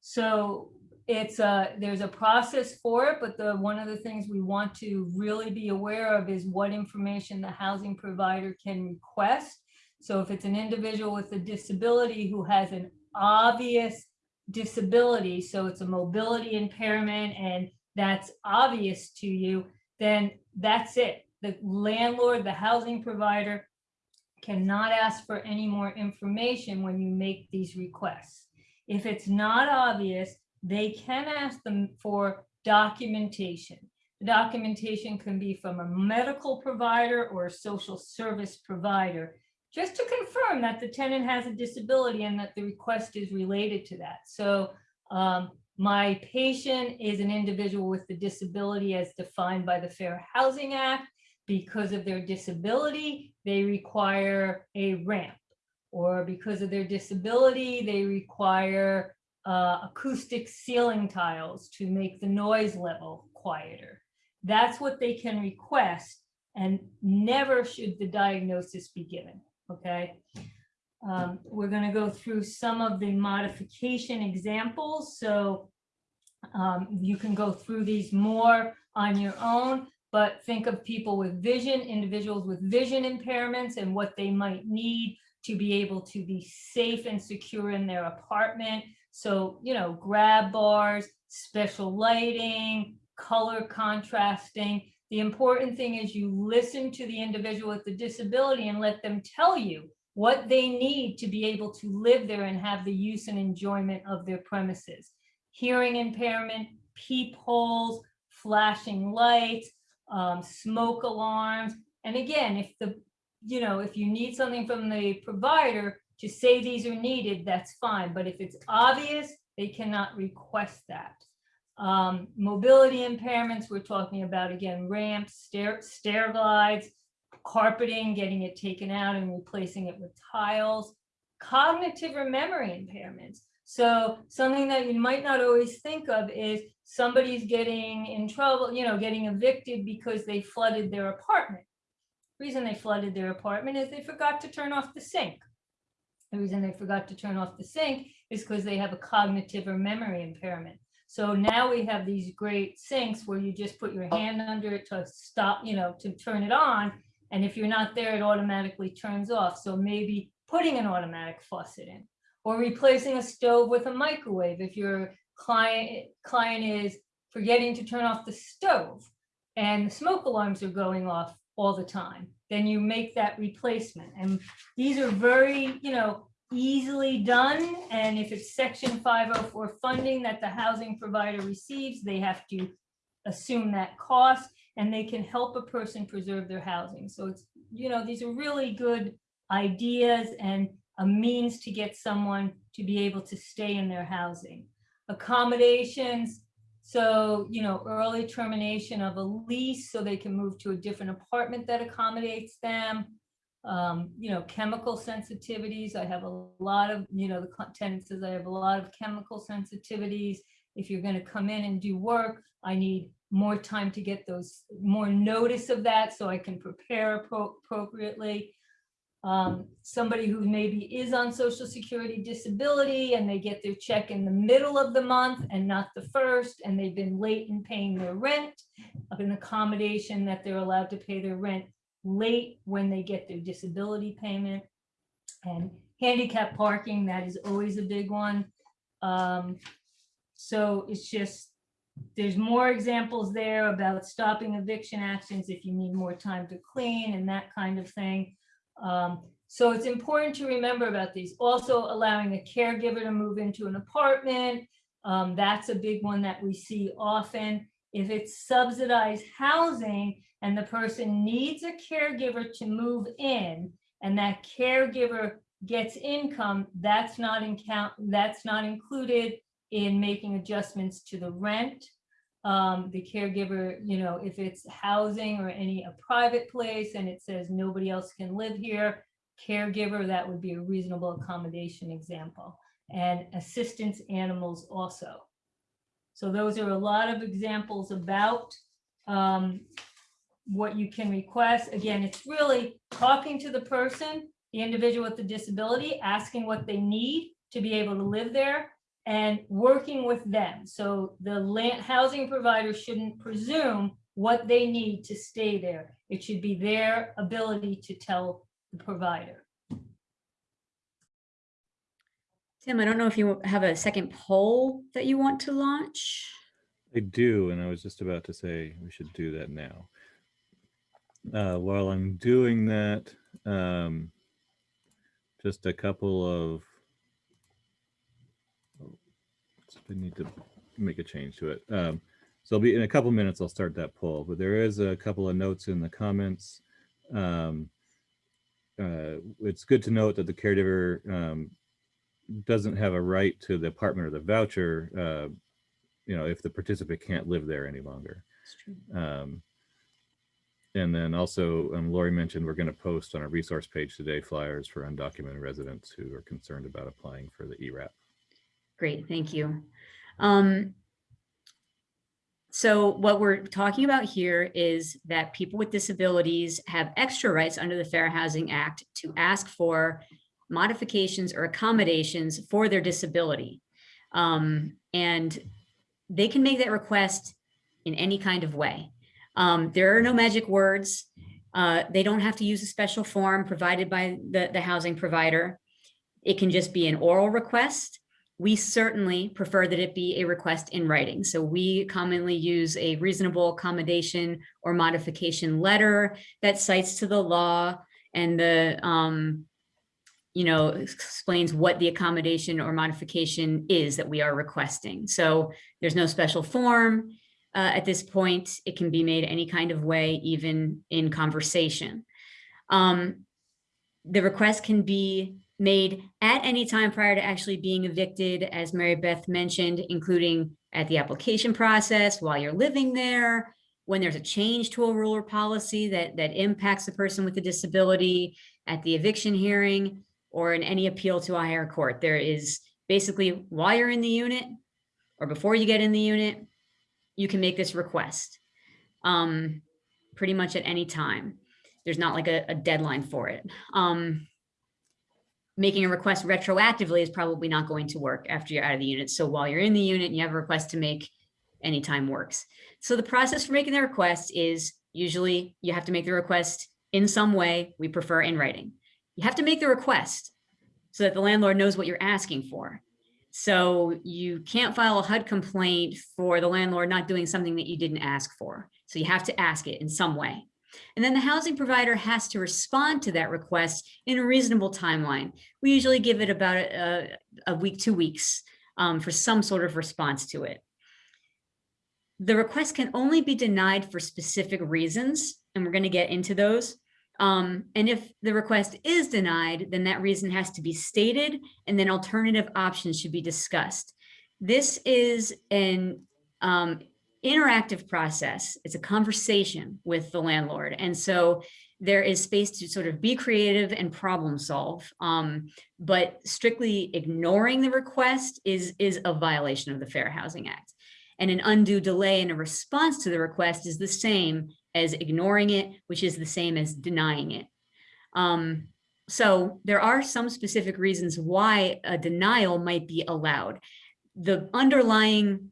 So it's a, there's a process for it, but the, one of the things we want to really be aware of is what information the housing provider can request. So if it's an individual with a disability who has an obvious disability, so it's a mobility impairment and that's obvious to you, then that's it. The landlord, the housing provider cannot ask for any more information when you make these requests. If it's not obvious, they can ask them for documentation. The Documentation can be from a medical provider or a social service provider, just to confirm that the tenant has a disability and that the request is related to that. So um, my patient is an individual with the disability as defined by the Fair Housing Act. Because of their disability, they require a ramp. Or because of their disability, they require uh, acoustic ceiling tiles to make the noise level quieter. That's what they can request and never should the diagnosis be given, okay? Um, we're gonna go through some of the modification examples, so um, you can go through these more on your own, but think of people with vision, individuals with vision impairments and what they might need to be able to be safe and secure in their apartment. So, you know, grab bars, special lighting, color contrasting. The important thing is you listen to the individual with the disability and let them tell you what they need to be able to live there and have the use and enjoyment of their premises. Hearing impairment, peepholes, flashing lights, um, smoke alarms. And again, if the, you know, if you need something from the provider to say these are needed, that's fine. But if it's obvious, they cannot request that. Um, mobility impairments, we're talking about, again, ramps, stair, stair glides, carpeting, getting it taken out and replacing it with tiles. Cognitive or memory impairments. So something that you might not always think of is somebody's getting in trouble, you know, getting evicted because they flooded their apartment. Reason they flooded their apartment is they forgot to turn off the sink. The reason they forgot to turn off the sink is because they have a cognitive or memory impairment. So now we have these great sinks where you just put your oh. hand under it to stop, you know, to turn it on. And if you're not there, it automatically turns off. So maybe putting an automatic faucet in or replacing a stove with a microwave. If your client, client is forgetting to turn off the stove and the smoke alarms are going off all the time, then you make that replacement. And these are very, you know, easily done. And if it's section 504 funding that the housing provider receives, they have to assume that cost and they can help a person preserve their housing. So it's, you know, these are really good ideas and a means to get someone to be able to stay in their housing. Accommodations, so, you know, early termination of a lease so they can move to a different apartment that accommodates them. Um, you know, chemical sensitivities. I have a lot of, you know, the tenant says I have a lot of chemical sensitivities. If you're gonna come in and do work, I need more time to get those, more notice of that so I can prepare appropriately. Um, somebody who maybe is on social security disability and they get their check in the middle of the month and not the first, and they've been late in paying their rent. Of an accommodation that they're allowed to pay their rent late when they get their disability payment. And handicap parking, that is always a big one. Um, so it's just, there's more examples there about stopping eviction actions if you need more time to clean and that kind of thing. Um, so it's important to remember about these. Also allowing a caregiver to move into an apartment. Um, that's a big one that we see often. If it's subsidized housing and the person needs a caregiver to move in and that caregiver gets income, that's not in count, that's not included in making adjustments to the rent. Um, the caregiver, you know, if it's housing or any, a private place and it says nobody else can live here, caregiver, that would be a reasonable accommodation example. And assistance animals also. So those are a lot of examples about um, what you can request. Again, it's really talking to the person, the individual with the disability, asking what they need to be able to live there and working with them. So the land, housing provider shouldn't presume what they need to stay there. It should be their ability to tell the provider. Tim, I don't know if you have a second poll that you want to launch. I do, and I was just about to say we should do that now. Uh, while I'm doing that, um, just a couple of. oh, I need to make a change to it. Um, so I'll be in a couple minutes. I'll start that poll, but there is a couple of notes in the comments. Um, uh, it's good to note that the caregiver um, doesn't have a right to the apartment or the voucher. Uh, you know, if the participant can't live there any longer. Um, and then also, um, Lori mentioned we're going to post on our resource page today flyers for undocumented residents who are concerned about applying for the ERAP. Great, thank you. Um, so what we're talking about here is that people with disabilities have extra rights under the Fair Housing Act to ask for modifications or accommodations for their disability. Um, and they can make that request in any kind of way. Um, there are no magic words. Uh, they don't have to use a special form provided by the, the housing provider. It can just be an oral request. We certainly prefer that it be a request in writing. So we commonly use a reasonable accommodation or modification letter that cites to the law and the, um, you know, explains what the accommodation or modification is that we are requesting. So there's no special form. Uh, at this point, it can be made any kind of way, even in conversation. Um, the request can be made at any time prior to actually being evicted, as Mary Beth mentioned, including at the application process, while you're living there, when there's a change to a rule or policy that, that impacts the person with a disability, at the eviction hearing, or in any appeal to a higher court. There is basically while you're in the unit or before you get in the unit, you can make this request um, pretty much at any time. There's not like a, a deadline for it. Um, making a request retroactively is probably not going to work after you're out of the unit. So while you're in the unit and you have a request to make, anytime works. So the process for making the request is usually you have to make the request in some way. We prefer in writing. You have to make the request so that the landlord knows what you're asking for. So you can't file a HUD complaint for the landlord not doing something that you didn't ask for. So you have to ask it in some way. And then the housing provider has to respond to that request in a reasonable timeline. We usually give it about a, a week, two weeks um, for some sort of response to it. the request can only be denied for specific reasons, and we're going to get into those. Um, and if the request is denied, then that reason has to be stated, and then alternative options should be discussed. This is an um, interactive process. It's a conversation with the landlord. And so there is space to sort of be creative and problem solve. Um, but strictly ignoring the request is, is a violation of the Fair Housing Act. And an undue delay in a response to the request is the same as ignoring it, which is the same as denying it. Um, so there are some specific reasons why a denial might be allowed. The underlying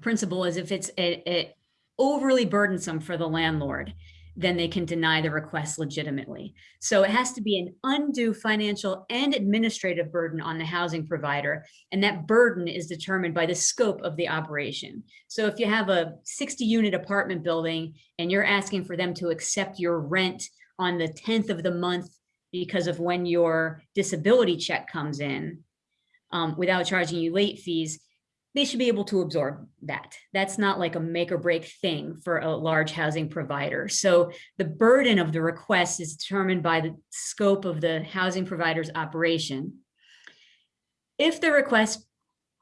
principle is if it's a, a overly burdensome for the landlord, then they can deny the request legitimately. So it has to be an undue financial and administrative burden on the housing provider. And that burden is determined by the scope of the operation. So if you have a 60 unit apartment building and you're asking for them to accept your rent on the 10th of the month because of when your disability check comes in um, without charging you late fees, they should be able to absorb that. That's not like a make or break thing for a large housing provider. So the burden of the request is determined by the scope of the housing provider's operation. If the request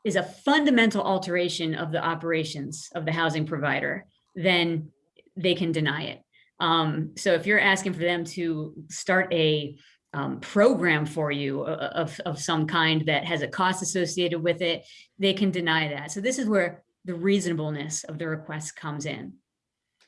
is a fundamental alteration of the operations of the housing provider, then they can deny it. Um, so if you're asking for them to start a um, program for you uh, of, of some kind that has a cost associated with it, they can deny that. So this is where the reasonableness of the request comes in.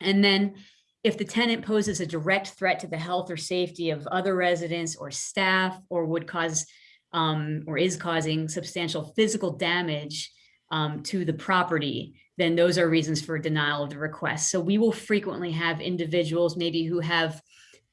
And then if the tenant poses a direct threat to the health or safety of other residents or staff or would cause um, or is causing substantial physical damage um, to the property, then those are reasons for denial of the request. So we will frequently have individuals maybe who have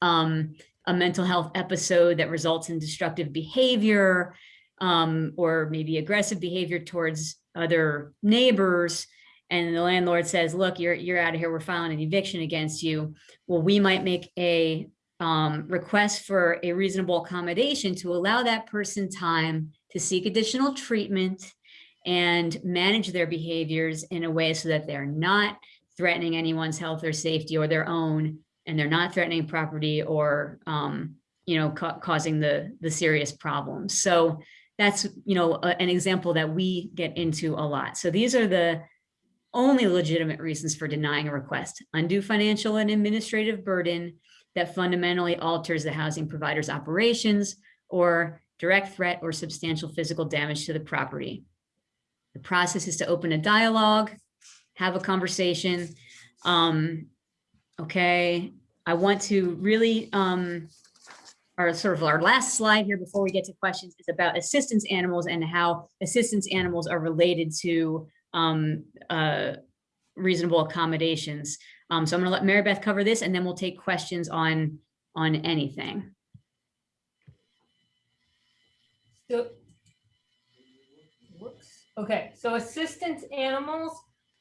um, a mental health episode that results in destructive behavior um, or maybe aggressive behavior towards other neighbors. And the landlord says, look, you're, you're out of here. We're filing an eviction against you. Well, we might make a um, request for a reasonable accommodation to allow that person time to seek additional treatment and manage their behaviors in a way so that they're not threatening anyone's health or safety or their own and they're not threatening property or, um, you know, ca causing the, the serious problems. So that's, you know, a, an example that we get into a lot. So these are the only legitimate reasons for denying a request, undue financial and administrative burden that fundamentally alters the housing provider's operations or direct threat or substantial physical damage to the property. The process is to open a dialogue, have a conversation, um, Okay, I want to really, um, our sort of our last slide here before we get to questions is about assistance animals and how assistance animals are related to um, uh, reasonable accommodations. Um, so I'm gonna let Mary Beth cover this and then we'll take questions on, on anything. So, whoops, okay, so assistance animals,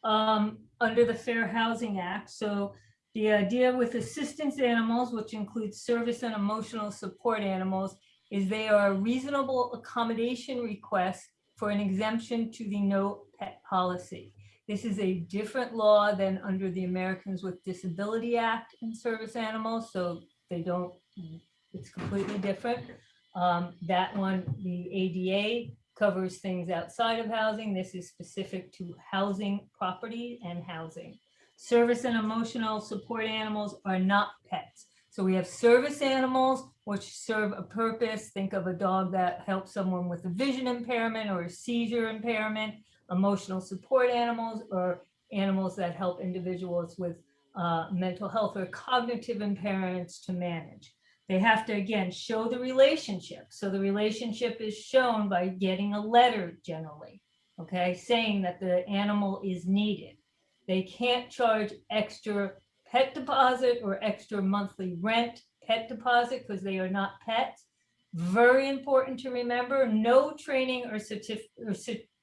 um, under the Fair Housing Act, so the idea with assistance animals, which includes service and emotional support animals, is they are a reasonable accommodation request for an exemption to the no pet policy. This is a different law than under the Americans with Disability Act and service animals, so they don't, it's completely different. Um, that one, the ADA covers things outside of housing. This is specific to housing, property and housing. Service and emotional support animals are not pets. So we have service animals which serve a purpose. Think of a dog that helps someone with a vision impairment or a seizure impairment. Emotional support animals or animals that help individuals with uh, mental health or cognitive impairments to manage. They have to, again, show the relationship. So the relationship is shown by getting a letter generally, okay, saying that the animal is needed. They can't charge extra pet deposit or extra monthly rent pet deposit because they are not pets. Very important to remember, no training or certif or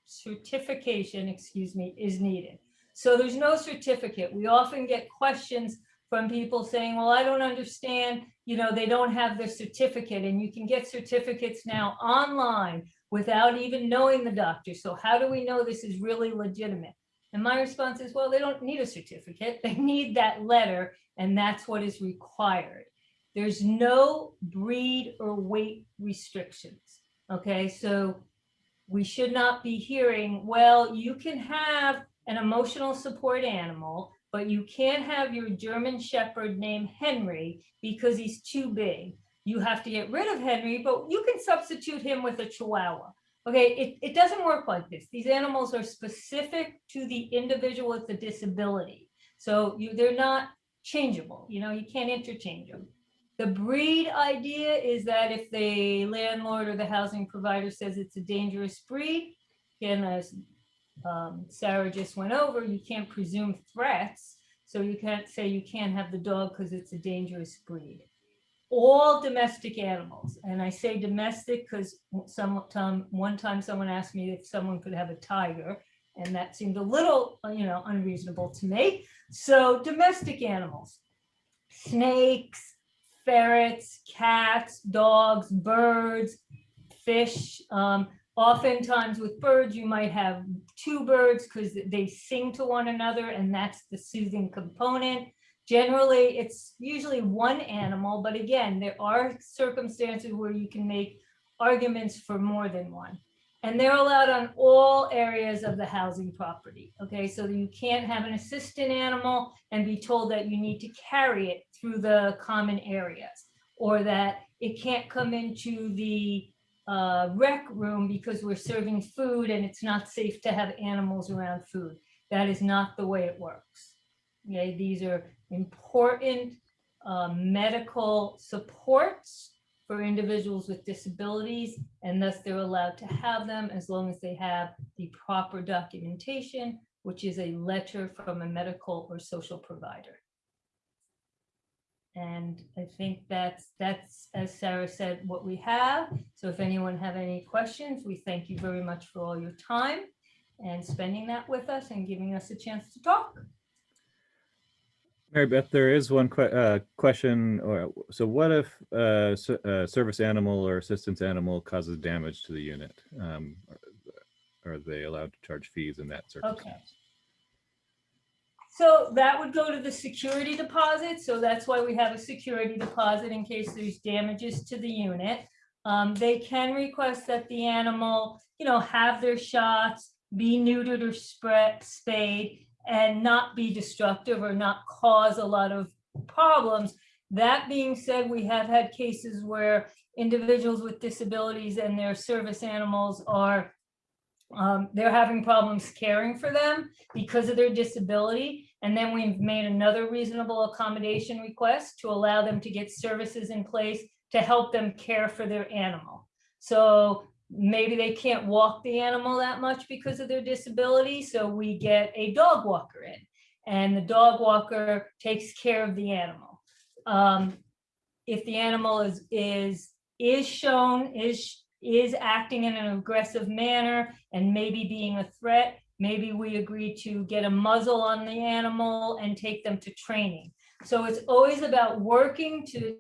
certification, excuse me, is needed. So there's no certificate. We often get questions from people saying, well, I don't understand, you know, they don't have their certificate and you can get certificates now online without even knowing the doctor. So how do we know this is really legitimate? And my response is, well, they don't need a certificate. They need that letter and that's what is required. There's no breed or weight restrictions. Okay, so we should not be hearing, well, you can have an emotional support animal, but you can't have your German Shepherd named Henry because he's too big. You have to get rid of Henry, but you can substitute him with a Chihuahua. Okay, it, it doesn't work like this. These animals are specific to the individual with the disability. So you, they're not changeable, you know, you can't interchange them. The breed idea is that if the landlord or the housing provider says it's a dangerous breed, again, as um, Sarah just went over, you can't presume threats. So you can't say you can't have the dog because it's a dangerous breed. All domestic animals, and I say domestic because some time, one time someone asked me if someone could have a tiger, and that seemed a little, you know, unreasonable to me. So domestic animals, snakes, ferrets, cats, dogs, birds, fish. Um, oftentimes with birds, you might have two birds because they sing to one another and that's the soothing component. Generally, it's usually one animal, but again, there are circumstances where you can make arguments for more than one. And they're allowed on all areas of the housing property. Okay, so you can't have an assistant animal and be told that you need to carry it through the common areas or that it can't come into the uh, rec room because we're serving food and it's not safe to have animals around food. That is not the way it works. Okay, these are important uh, medical supports for individuals with disabilities, and thus they're allowed to have them as long as they have the proper documentation, which is a letter from a medical or social provider. And I think that's, that's, as Sarah said, what we have. So if anyone have any questions, we thank you very much for all your time and spending that with us and giving us a chance to talk. Mary Beth, there is one que- uh, question. Or so, what if uh, s- a service animal or assistance animal causes damage to the unit? Um, are, are they allowed to charge fees in that circumstance? Okay. So that would go to the security deposit. So that's why we have a security deposit in case there's damages to the unit. Um, they can request that the animal, you know, have their shots, be neutered or spread, spayed, and not be destructive or not cause a lot of problems. That being said, we have had cases where individuals with disabilities and their service animals are um, they're having problems caring for them because of their disability. And then we've made another reasonable accommodation request to allow them to get services in place to help them care for their animal. So maybe they can't walk the animal that much because of their disability. So we get a dog walker in and the dog walker takes care of the animal. Um, if the animal is, is, is shown, is is acting in an aggressive manner and maybe being a threat, maybe we agree to get a muzzle on the animal and take them to training. So it's always about working to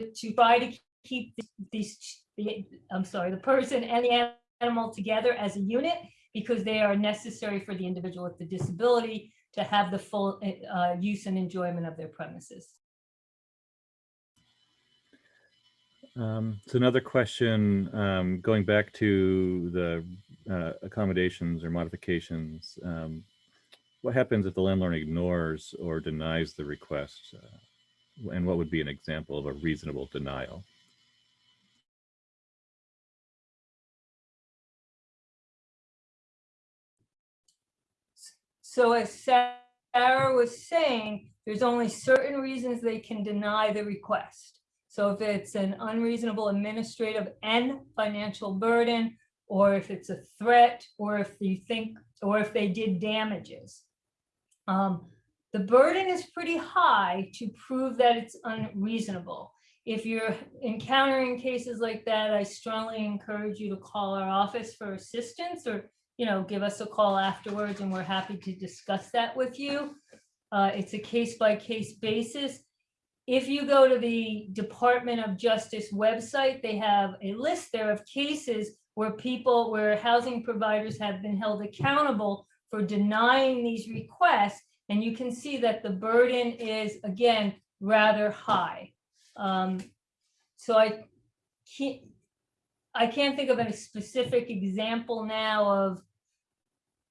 to try to keep these, the, I'm sorry, the person and the animal together as a unit because they are necessary for the individual with the disability to have the full uh, use and enjoyment of their premises. Um, so another question, um, going back to the uh, accommodations or modifications. Um, what happens if the landlord ignores or denies the request? Uh, and what would be an example of a reasonable denial? So as Sarah was saying, there's only certain reasons they can deny the request. So if it's an unreasonable administrative and financial burden, or if it's a threat, or if you think, or if they did damages. Um, the burden is pretty high to prove that it's unreasonable. If you're encountering cases like that, I strongly encourage you to call our office for assistance or, you know, give us a call afterwards and we're happy to discuss that with you. Uh, it's a case by case basis. If you go to the Department of Justice website, they have a list there of cases where people, where housing providers have been held accountable for denying these requests. And you can see that the burden is, again, rather high. Um, So I can't, I can't think of any specific example now of,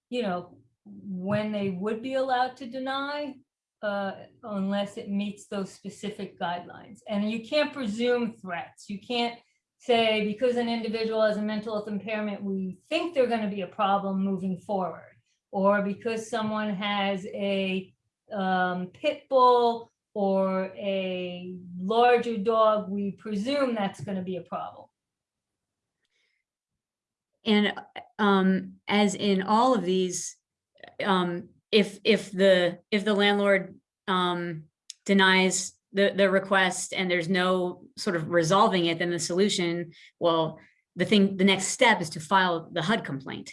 you know, when they would be allowed to deny, uh, unless it meets those specific guidelines. And you can't presume threats. You can't say, because an individual has a mental health impairment, we think they're going to be a problem moving forward. Or because someone has a um, pit bull or a larger dog, we presume that's going to be a problem. And um, as in all of these, um, if, if the, if the landlord um, denies the, the request and there's no sort of resolving it, then the solution, well, the thing, the next step is to file the HUD complaint.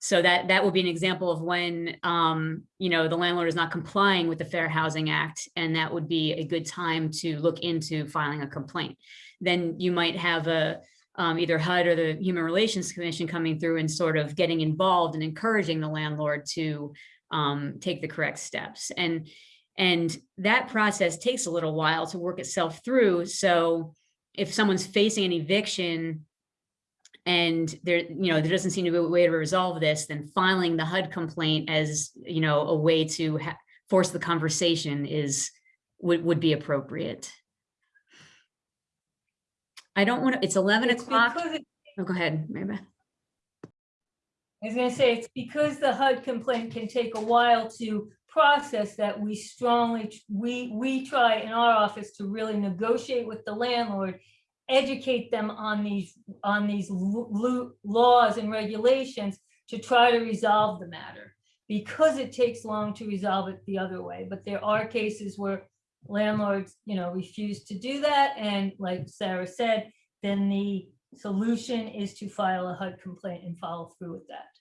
So that, that would be an example of when, um, you know, the landlord is not complying with the Fair Housing Act, and that would be a good time to look into filing a complaint. Then you might have a, um, either HUD or the Human Relations Commission coming through and sort of getting involved and encouraging the landlord to um, take the correct steps. And, and that process takes a little while to work itself through. So if someone's facing an eviction and there, you know, there doesn't seem to be a way to resolve this, then filing the HUD complaint as, you know, a way to force the conversation is, would, would be appropriate. I don't want to, it's 11 It's o'clock. because it- Oh, go ahead, Mary Beth. I was gonna say, it's because the HUD complaint can take a while to process that we strongly, we, we try in our office to really negotiate with the landlord, educate them on these, on these laws and regulations to try to resolve the matter. Because it takes long to resolve it the other way, but there are cases where landlords, you know, refuse to do that, and like Sarah said, then the solution is to file a HUD complaint and follow through with that.